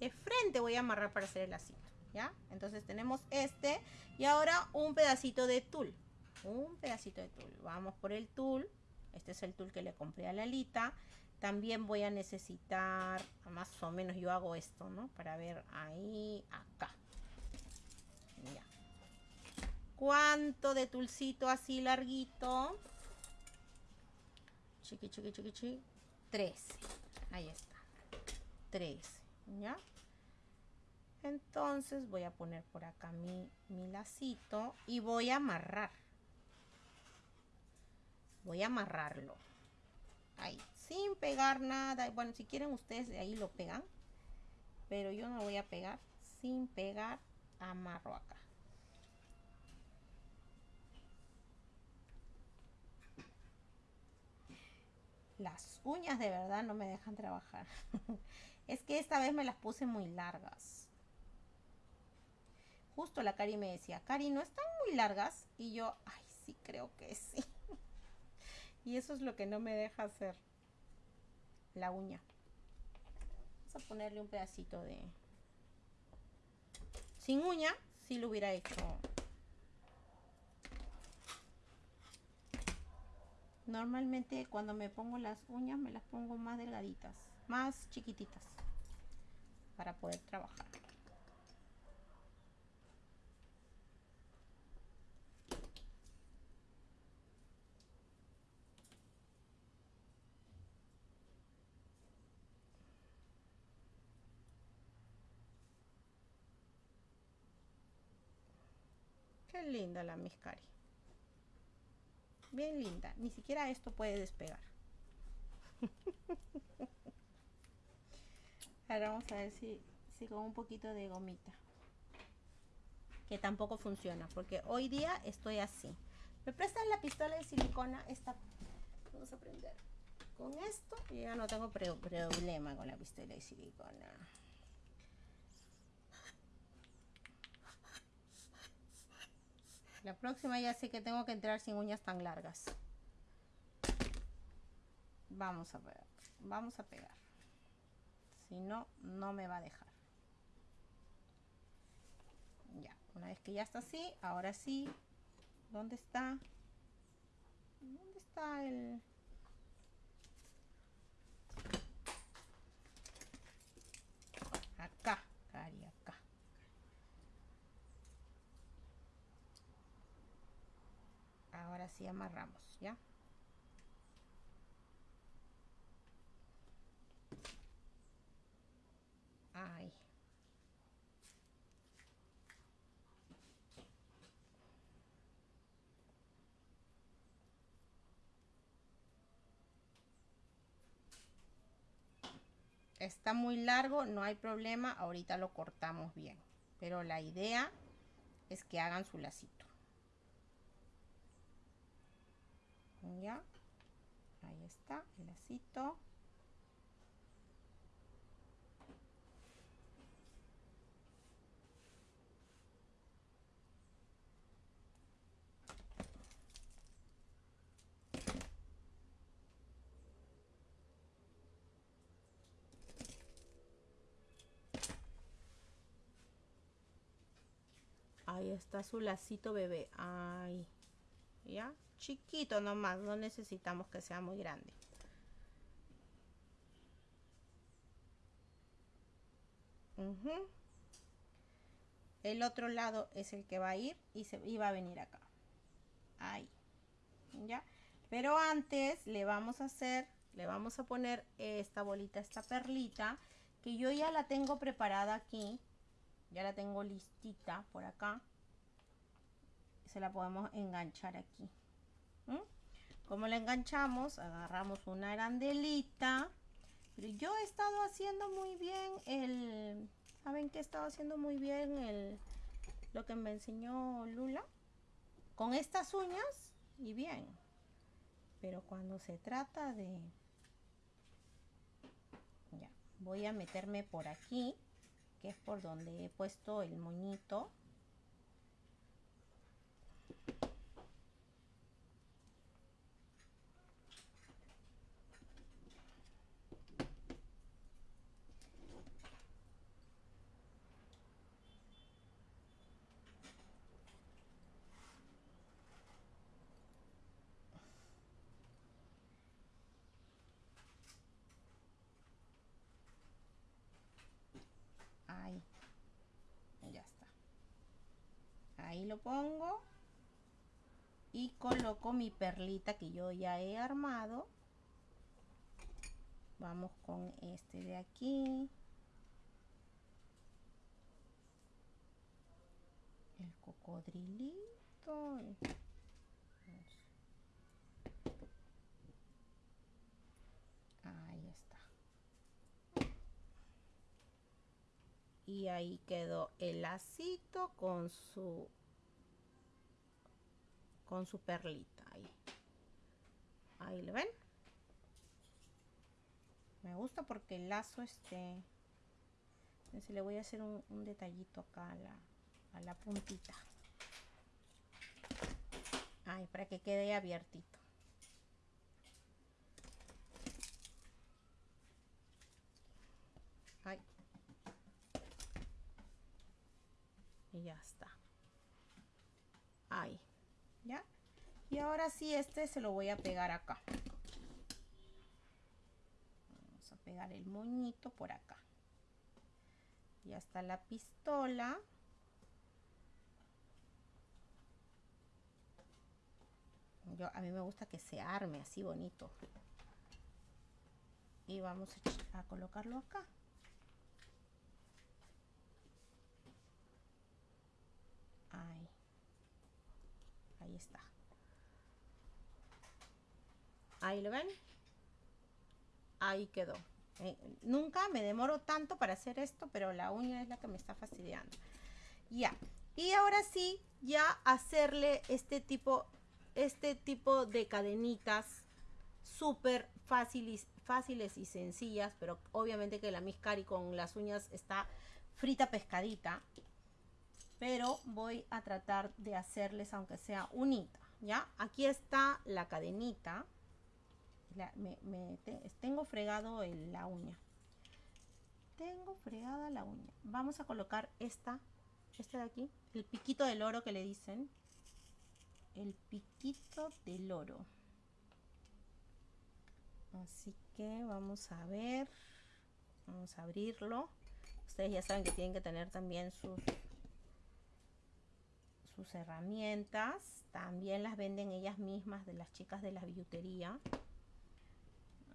Speaker 1: De frente voy a amarrar para hacer el lacito. ¿Ya? Entonces tenemos este y ahora un pedacito de tul un pedacito de tul. Vamos por el tul. Este es el tul que le compré a Lalita. También voy a necesitar, más o menos yo hago esto, ¿no? Para ver ahí, acá. Ya. ¿Cuánto de tulcito así larguito? Chiqui, chiqui, chiqui, chiqui. 13. Ahí está. 13. ¿Ya? Entonces voy a poner por acá mi, mi lacito y voy a amarrar voy a amarrarlo ahí sin pegar nada bueno si quieren ustedes de ahí lo pegan pero yo no voy a pegar sin pegar amarro acá las uñas de verdad no me dejan trabajar es que esta vez me las puse muy largas justo la Cari me decía Cari no están muy largas y yo ay sí creo que sí y eso es lo que no me deja hacer la uña. Vamos a ponerle un pedacito de... Sin uña, si lo hubiera hecho. Normalmente cuando me pongo las uñas me las pongo más delgaditas, más chiquititas para poder trabajar. linda la Miscari. Bien linda. Ni siquiera esto puede despegar. Ahora vamos a ver si, si con un poquito de gomita. Que tampoco funciona. Porque hoy día estoy así. Me prestan la pistola de silicona. Esta. Vamos a prender con esto. Y ya no tengo problema con la pistola de silicona. La próxima ya sé que tengo que entrar sin uñas tan largas. Vamos a ver. Vamos a pegar. Si no, no me va a dejar. Ya, una vez que ya está así, ahora sí. ¿Dónde está? ¿Dónde está el...? Acá, Cari, acá. Ahora sí amarramos ya está muy largo, no hay problema, ahorita lo cortamos bien. Pero la idea es que hagan su lacito. Ya, ahí está el lacito. Ahí está su lacito bebé. Ahí. ¿Ya? Chiquito nomás. No necesitamos que sea muy grande. El otro lado es el que va a ir y, se, y va a venir acá. Ahí. ¿Ya? Pero antes le vamos a hacer, le vamos a poner esta bolita, esta perlita, que yo ya la tengo preparada aquí ya la tengo listita por acá se la podemos enganchar aquí como la enganchamos agarramos una arandelita pero yo he estado haciendo muy bien el saben que he estado haciendo muy bien el lo que me enseñó Lula con estas uñas y bien pero cuando se trata de ya voy a meterme por aquí que es por donde he puesto el moñito ahí. Lo pongo y coloco mi perlita que yo ya he armado. Vamos con este de aquí. El cocodrilito. Ahí está. Y ahí quedó el lacito con su con su perlita ahí. Ahí le ven. Me gusta porque el lazo este... Entonces le voy a hacer un, detallito acá a la, a la puntita. Ay, para que quede abiertito. Ay. Y ya está. Ahí. Y ahora sí, este se lo voy a pegar acá. Vamos a pegar el moñito por acá. Ya está la pistola. Yo, a mí me gusta que se arme así bonito. Y vamos a colocarlo acá. ahí está. Ahí lo ven. Ahí quedó. Eh, nunca me demoro tanto para hacer esto pero la uña es la que me está fastidiando. Ya. Y ahora sí ya hacerle este tipo este tipo de cadenitas súper fáciles, fáciles y sencillas pero obviamente que la Miscari con las uñas está frita pescadita pero voy a tratar de hacerles aunque sea unita, ¿ya? Aquí está la cadenita, me, tengo fregado la uña, tengo fregada la uña, vamos a colocar esta, esta de aquí, el piquito del oro que le dicen, el piquito del oro, así que vamos a ver, vamos a abrirlo, ustedes ya saben que tienen que tener también sus sus herramientas. También las venden ellas mismas de las chicas de la billutería.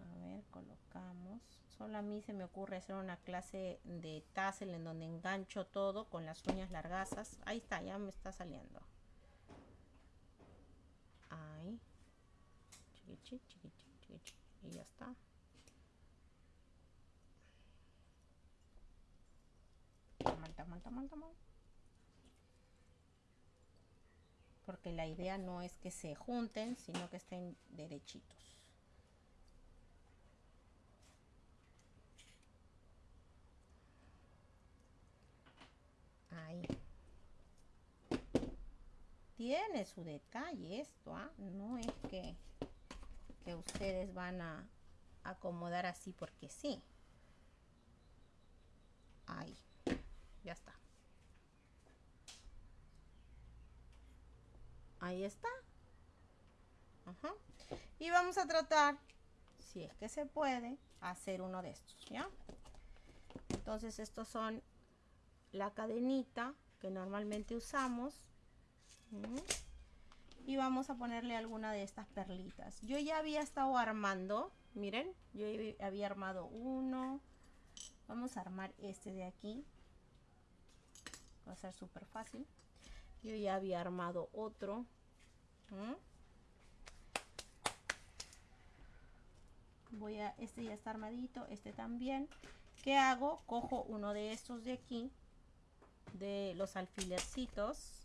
Speaker 1: A ver, colocamos. Solo a mí se me ocurre hacer una clase de tassel en donde engancho todo con las uñas largasas Ahí está, ya me está saliendo. Ahí. Chiquichi, chiquichi, chiquichi. Y ya está. Mal, mal, mal, mal, mal. Porque la idea no es que se junten, sino que estén derechitos. Ahí. Tiene su detalle esto, ¿ah? No es que, que ustedes van a acomodar así porque sí. Ahí. Ya está. Ahí está. Ajá. Y vamos a tratar, si es que se puede, hacer uno de estos, ¿ya? Entonces estos son la cadenita que normalmente usamos. Y vamos a ponerle alguna de estas perlitas. Yo ya había estado armando, miren, yo había armado uno. Vamos a armar este de aquí. Va a ser súper fácil. Yo ya había armado otro. Voy a, este ya está armadito, este también. ¿Qué hago? Cojo uno de estos de aquí, de los alfilercitos.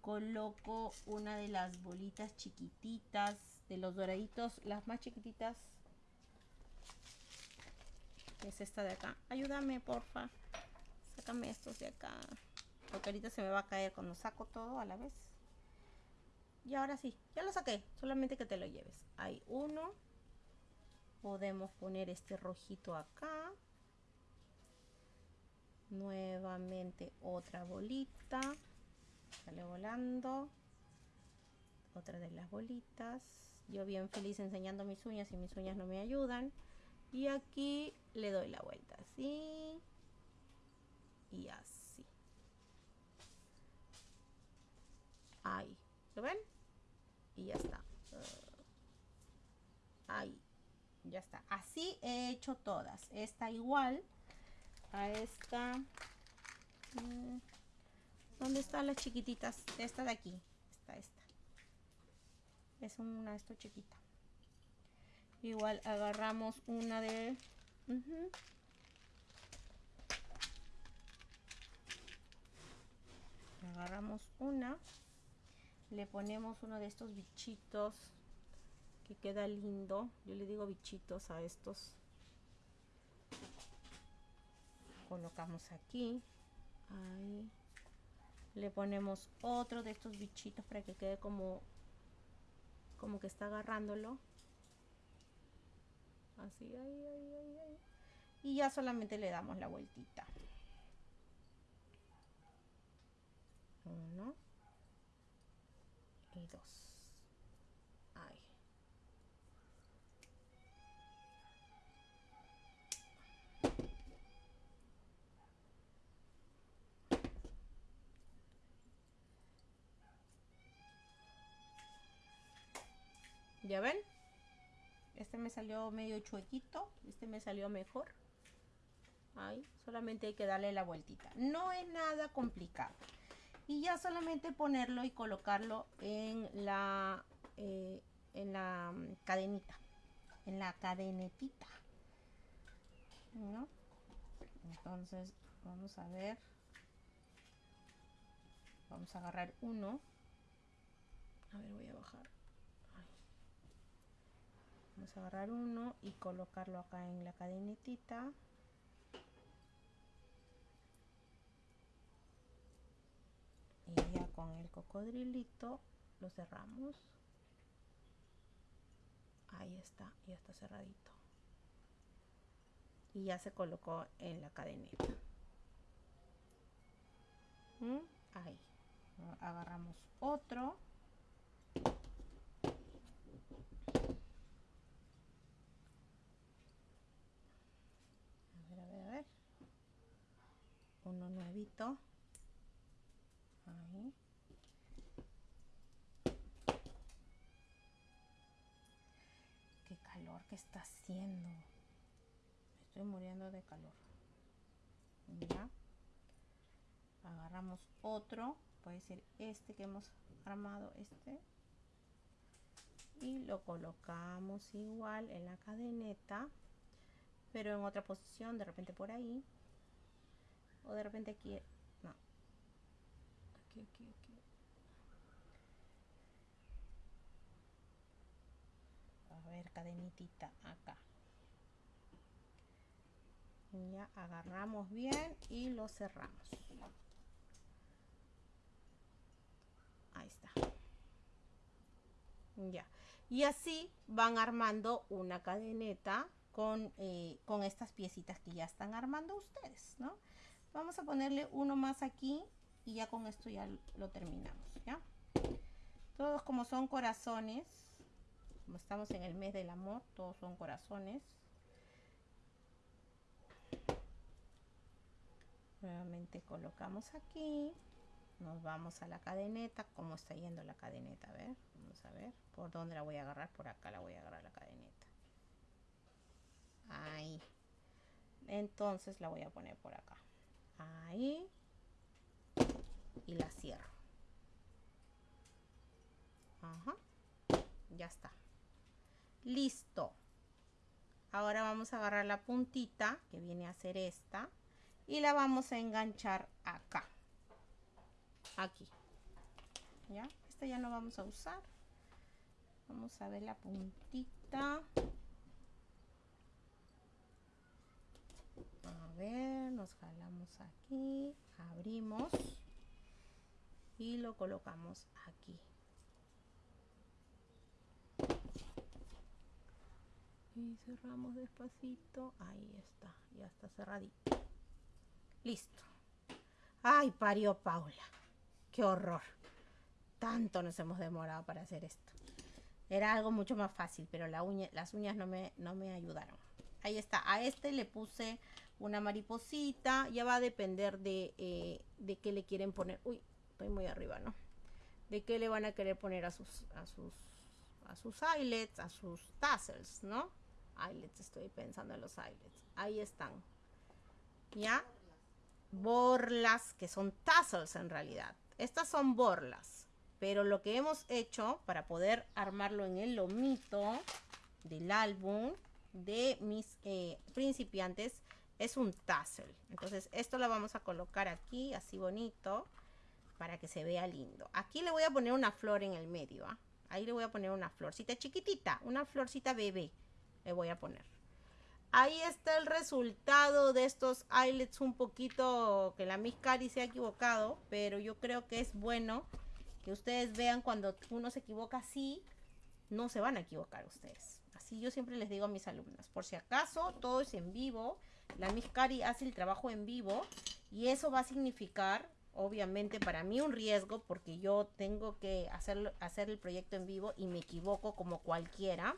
Speaker 1: Coloco una de las bolitas chiquititas, de los doraditos, las más chiquititas. Es esta de acá. Ayúdame, porfa. Sácame estos de acá. Porque ahorita se me va a caer cuando saco todo a la vez. Y ahora sí, ya lo saqué. Solamente que te lo lleves. Hay uno. Podemos poner este rojito acá. Nuevamente otra bolita. Sale volando. Otra de las bolitas. Yo bien feliz enseñando mis uñas y mis uñas no me ayudan. Y aquí le doy la vuelta así. Y así. Ahí. ¿Lo ven? Y ya está. Ahí. Ya está. Así he hecho todas. Esta igual a esta. Mm, ¿Dónde están las chiquititas? Esta de aquí. Esta, esta. Es una esto chiquita. Igual agarramos una de... Agarramos una. Le ponemos uno de estos bichitos que queda lindo. Yo le digo bichitos a estos. Colocamos aquí. Ahí. Le ponemos otro de estos bichitos para que quede como como que está agarrándolo así ahí, ahí, ahí, ahí. y ya solamente le damos la vueltita uno y dos ahí ¿Ya ven? Este me salió medio chuequito. Este me salió mejor. Ahí, solamente hay que darle la vueltita. No es nada complicado. Y ya solamente ponerlo y colocarlo en la, eh, en la mm, cadenita. En la cadenetita. ¿No? Entonces, vamos a ver. Vamos a agarrar uno. A ver, voy a bajar. Vamos a agarrar uno y colocarlo acá en la cadenetita. Con el cocodrilito lo cerramos. Ahí está, ya está cerradito. Y ya se colocó en la cadeneta. ¿Mm? Ahí. Agarramos otro. uno nuevito ahí qué calor que está haciendo. Estoy muriendo de calor. Ya. Agarramos otro. Puede ser este que hemos armado este. Y lo colocamos igual en la cadeneta pero en otra posición de repente por ahí. O de repente aquí. Aquí. A ver, cadenitita acá. Ya agarramos bien y lo cerramos. Ahí está. Ya. Y así van armando una cadeneta con, eh, con estas piecitas que ya están armando ustedes, ¿no? Vamos a ponerle uno más aquí y ya con esto ya lo terminamos, ¿ya? Todos como son corazones, como estamos en el mes del amor, todos son corazones. Nuevamente colocamos aquí. Nos vamos a la cadeneta. ¿Cómo está yendo la cadeneta? A ver, vamos a ver. ¿Por dónde la voy a agarrar? Por acá la voy a agarrar la cadeneta. Ahí. Entonces la voy a poner por acá. Ahí. Y la cierro. Ajá. Ya está. Listo. Ahora vamos a agarrar la puntita, que viene a ser esta, y la vamos a enganchar acá. Aquí. ¿Ya? Esta ya no vamos a usar. Vamos a ver la puntita. A ver, nos jalamos aquí, abrimos y lo colocamos aquí. Y cerramos despacito. Ahí está, ya está cerradito. Listo. Ay, parió Paula. Qué horror. Tanto nos hemos demorado para hacer esto. Era algo mucho más fácil, pero las uñas no me, no me ayudaron. Ahí está. A este le puse una mariposita. Ya va a depender de, eh, de qué le quieren poner. Uy, estoy muy arriba, ¿no? De qué le van a querer poner a sus, a sus, a sus eyelets, a sus tassels, ¿no? eyelets, estoy pensando en los eyelets. Ahí están. ¿Ya? Borlas, que son tassels en realidad. Estas son borlas. Pero lo que hemos hecho para poder armarlo en el lomito del álbum de mis eh, principiantes es un tassel. Entonces esto lo vamos a colocar aquí, así bonito, para que se vea lindo. Aquí le voy a poner una flor en el medio. ¿ah? Ahí le voy a poner una florcita chiquitita, una florcita bebé le voy a poner. Ahí está el resultado de estos eyelets un poquito que la Miss Cari se ha equivocado, pero yo creo que es bueno que ustedes vean cuando uno se equivoca así, no se van a equivocar ustedes. Así yo siempre les digo a mis alumnas, por si acaso todo es en vivo, la Miss Cari hace el trabajo en vivo y eso va a significar obviamente para mí un riesgo porque yo tengo que hacer, hacer el proyecto en vivo y me equivoco como cualquiera.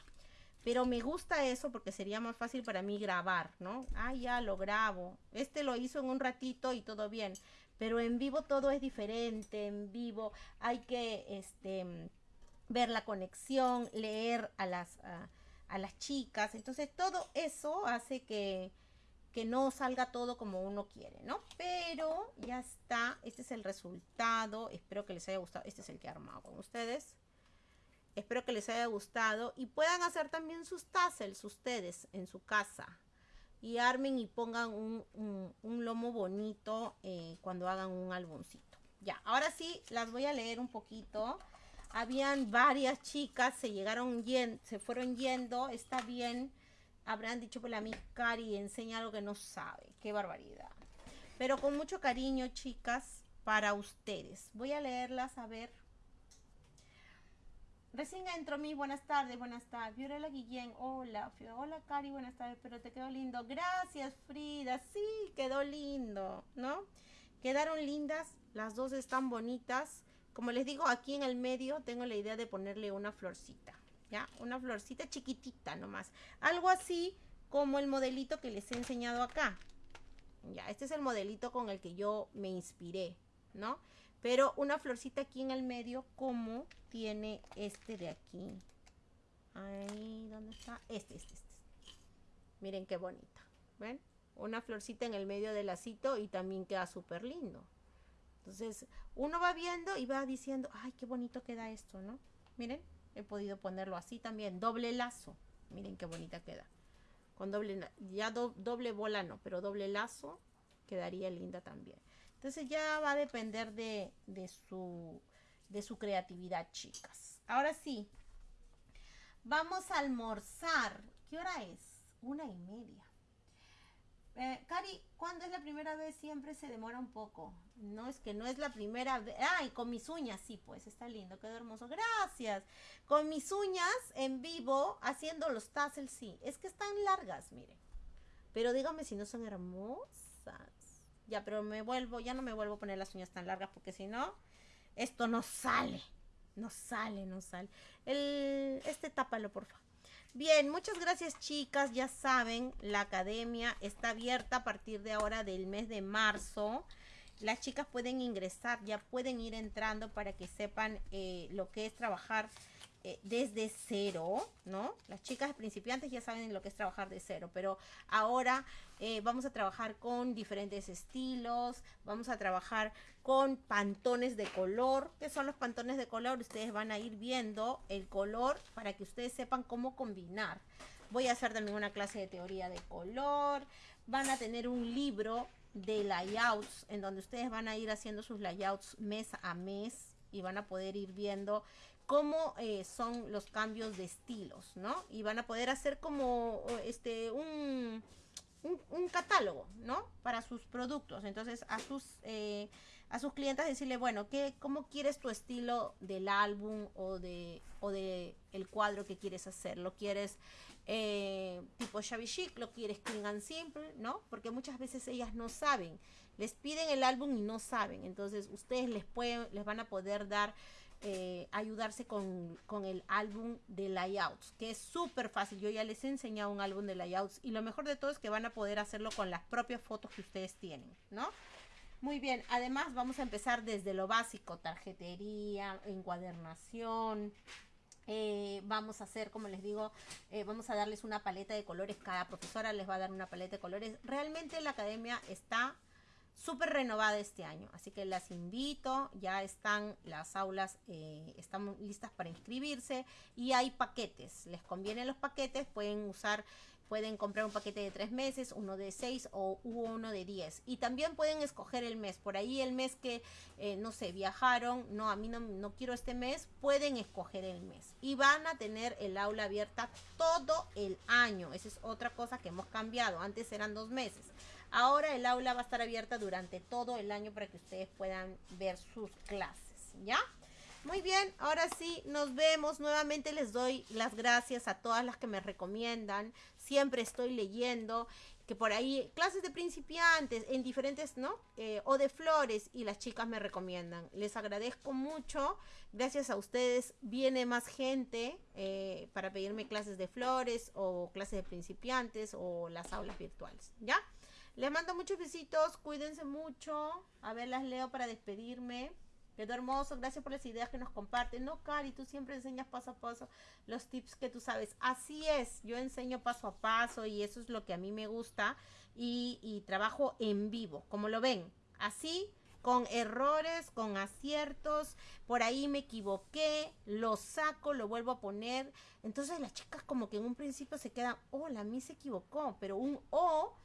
Speaker 1: Pero me gusta eso porque sería más fácil para mí grabar, ¿no? Ah, ya lo grabo. Este lo hizo en un ratito y todo bien. Pero en vivo todo es diferente. En vivo hay que este, ver la conexión, leer a las, a, las chicas. Entonces todo eso hace que, que no salga todo como uno quiere, ¿no? Pero ya está. Este es el resultado. Espero que les haya gustado. Este es el que he armado con ustedes. Espero que les haya gustado y puedan hacer también sus tassels ustedes en su casa. Y armen y pongan un, lomo bonito eh, cuando hagan un álbumcito. Ya, ahora sí, las voy a leer un poquito. Habían varias chicas, se llegaron yendo, se fueron yendo, está bien. Habrán dicho por la mi Cari, enseña algo que no sabe. Qué barbaridad. Pero con mucho cariño, chicas, para ustedes. Voy a leerlas a ver Recién entro mi, buenas tardes, buenas tardes. Fiorella Guillén, hola. Hola Cari, buenas tardes, pero te quedó lindo. Gracias Frida, sí, quedó lindo, ¿no? Quedaron lindas, las dos están bonitas. Como les digo, aquí en el medio tengo la idea de ponerle una florcita, ¿ya? Una florcita chiquitita nomás. Algo así como el modelito que les he enseñado acá. Ya, este es el modelito con el que yo me inspiré, ¿no? Pero una florcita aquí en el medio como tiene este de aquí. Ahí, ¿dónde está? Este, este, este. Miren qué bonita. ¿Ven? Una florcita en el medio del lacito y también queda súper lindo. Entonces, uno va viendo y va diciendo, ay, qué bonito queda esto, ¿no? Miren, he podido ponerlo así también. Doble lazo. Miren qué bonita queda. Con doble, ya doble bola no, pero doble lazo quedaría linda también. Entonces ya va a depender de, su, de su creatividad, chicas. Ahora sí, vamos a almorzar. ¿Qué hora es? Una y media. Eh, Cari, ¿cuándo es la primera vez? Siempre se demora un poco. No es que no es la primera vez. Ay, con mis uñas, sí, pues está lindo, quedó hermoso. Gracias. Con mis uñas en vivo, haciendo los tassels, sí. Es que están largas, miren. Pero díganme si no son hermosas. Ya, pero me vuelvo, ya no me vuelvo a poner las uñas tan largas porque si no, esto no sale. No sale, no sale. El, este tápalo, por favor. Bien, muchas gracias chicas. Ya saben, la academia está abierta a partir de ahora del mes de marzo. Las chicas pueden ingresar, ya pueden ir entrando para que sepan eh, lo que es trabajar eh, desde cero, ¿no? Las chicas principiantes ya saben lo que es trabajar de cero, pero ahora eh, vamos a trabajar con diferentes estilos, vamos a trabajar con pantones de color. ¿Qué son los pantones de color? Ustedes van a ir viendo el color para que ustedes sepan cómo combinar. Voy a hacer también una clase de teoría de color. Van a tener un libro de layouts en donde ustedes van a ir haciendo sus layouts mes a mes y van a poder ir viendo cómo eh, son los cambios de estilos, ¿no? Y van a poder hacer como este un, un, catálogo, ¿no? Para sus productos. Entonces, a sus, eh, a sus clientes decirle, bueno, ¿qué, ¿cómo quieres tu estilo del álbum o de, o de el cuadro que quieres hacer? ¿Lo quieres eh, tipo shabby chic? ¿Lo quieres clean and simple? ¿No? Porque muchas veces ellas no saben. Les piden el álbum y no saben. Entonces, ustedes les, pueden, les van a poder dar eh, ayudarse con, el álbum de layouts, que es súper fácil. Yo ya les he enseñado un álbum de layouts y lo mejor de todo es que van a poder hacerlo con las propias fotos que ustedes tienen, ¿no? Muy bien, además vamos a empezar desde lo básico, tarjetería, encuadernación, eh, vamos a hacer, como les digo, eh, vamos a darles una paleta de colores. Cada profesora les va a dar una paleta de colores. Realmente la academia está súper renovada este año. Así que las invito, ya están las aulas, eh, están listas para inscribirse y hay paquetes. Les convienen los paquetes, pueden usar, pueden comprar un paquete de tres meses, uno de seis o uno de diez. Y también pueden escoger el mes. Por ahí el mes que, eh, no sé, viajaron, no, a mí no, no quiero este mes, pueden escoger el mes. Y van a tener el aula abierta todo el año. Esa es otra cosa que hemos cambiado. Antes eran dos meses. Ahora el aula va a estar abierta durante todo el año para que ustedes puedan ver sus clases, ¿ya? Muy bien, ahora sí, nos vemos. Nuevamente les doy las gracias a todas las que me recomiendan. Siempre estoy leyendo que por ahí clases de principiantes en diferentes, ¿no? Eh, o de flores y las chicas me recomiendan. Les agradezco mucho. Gracias a ustedes viene más gente eh, para pedirme clases de flores o clases de principiantes o las aulas virtuales, ¿ya? Les mando muchos besitos, cuídense mucho. A ver, las leo para despedirme. Quedó hermoso, gracias por las ideas que nos comparten. No, Cari, tú siempre enseñas paso a paso los tips que tú sabes. Así es, yo enseño paso a paso y eso es lo que a mí me gusta. Y, trabajo en vivo, como lo ven. Así, con errores, con aciertos. Por ahí me equivoqué, lo saco, lo vuelvo a poner. Entonces las chicas como que en un principio se quedan, oh, la mí se equivocó, pero un O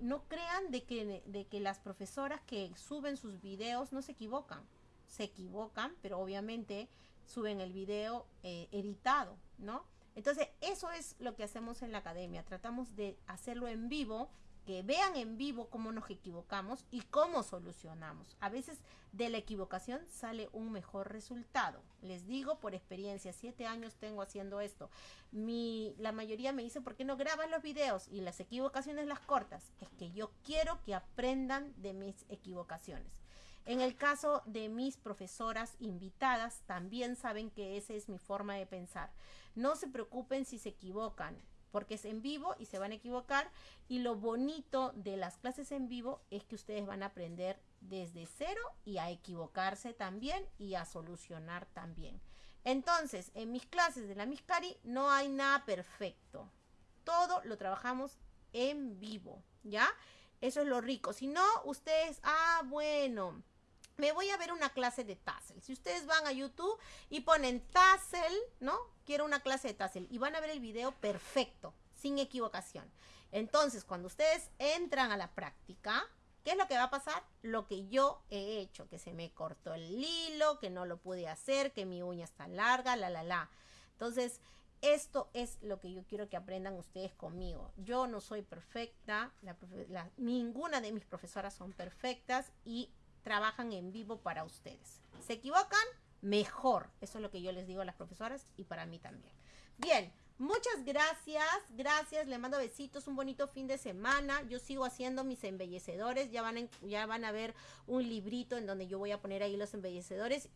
Speaker 1: no crean de que, de que las profesoras que suben sus videos no se equivocan. Se equivocan, pero obviamente suben el video eh, editado, ¿no? Entonces, eso es lo que hacemos en la academia. Tratamos de hacerlo en vivo que vean en vivo cómo nos equivocamos y cómo solucionamos. A veces de la equivocación sale un mejor resultado. Les digo por experiencia, siete años tengo haciendo esto. Mi, la mayoría me dice, ¿por qué no grabas los videos y las equivocaciones las cortas? Es que yo quiero que aprendan de mis equivocaciones. En el caso de mis profesoras invitadas, también saben que esa es mi forma de pensar. No se preocupen si se equivocan porque es en vivo y se van a equivocar. Y lo bonito de las clases en vivo es que ustedes van a aprender desde cero y a equivocarse también y a solucionar también. Entonces, en mis clases de la Miscari no hay nada perfecto. Todo lo trabajamos en vivo, ¿ya? Eso es lo rico. Si no, ustedes, ah, bueno, me voy a ver una clase de Tassel. Si ustedes van a YouTube y ponen Tassel, ¿no? Quiero una clase de Tassel y van a ver el video perfecto, sin equivocación. Entonces, cuando ustedes entran a la práctica, ¿qué es lo que va a pasar? Lo que yo he hecho, que se me cortó el hilo, que no lo pude hacer, que mi uña está larga, la, la, la. Entonces, esto es lo que yo quiero que aprendan ustedes conmigo. Yo no soy perfecta, ninguna de mis profesoras son perfectas y trabajan en vivo para ustedes. ¿Se equivocan? Mejor. Eso es lo que yo les digo a las profesoras y para mí también. Bien, muchas gracias. Gracias, le mando besitos, un bonito fin de semana. Yo sigo haciendo mis embellecedores. Ya van, ya van a ver un librito en donde yo voy a poner ahí los embellecedores.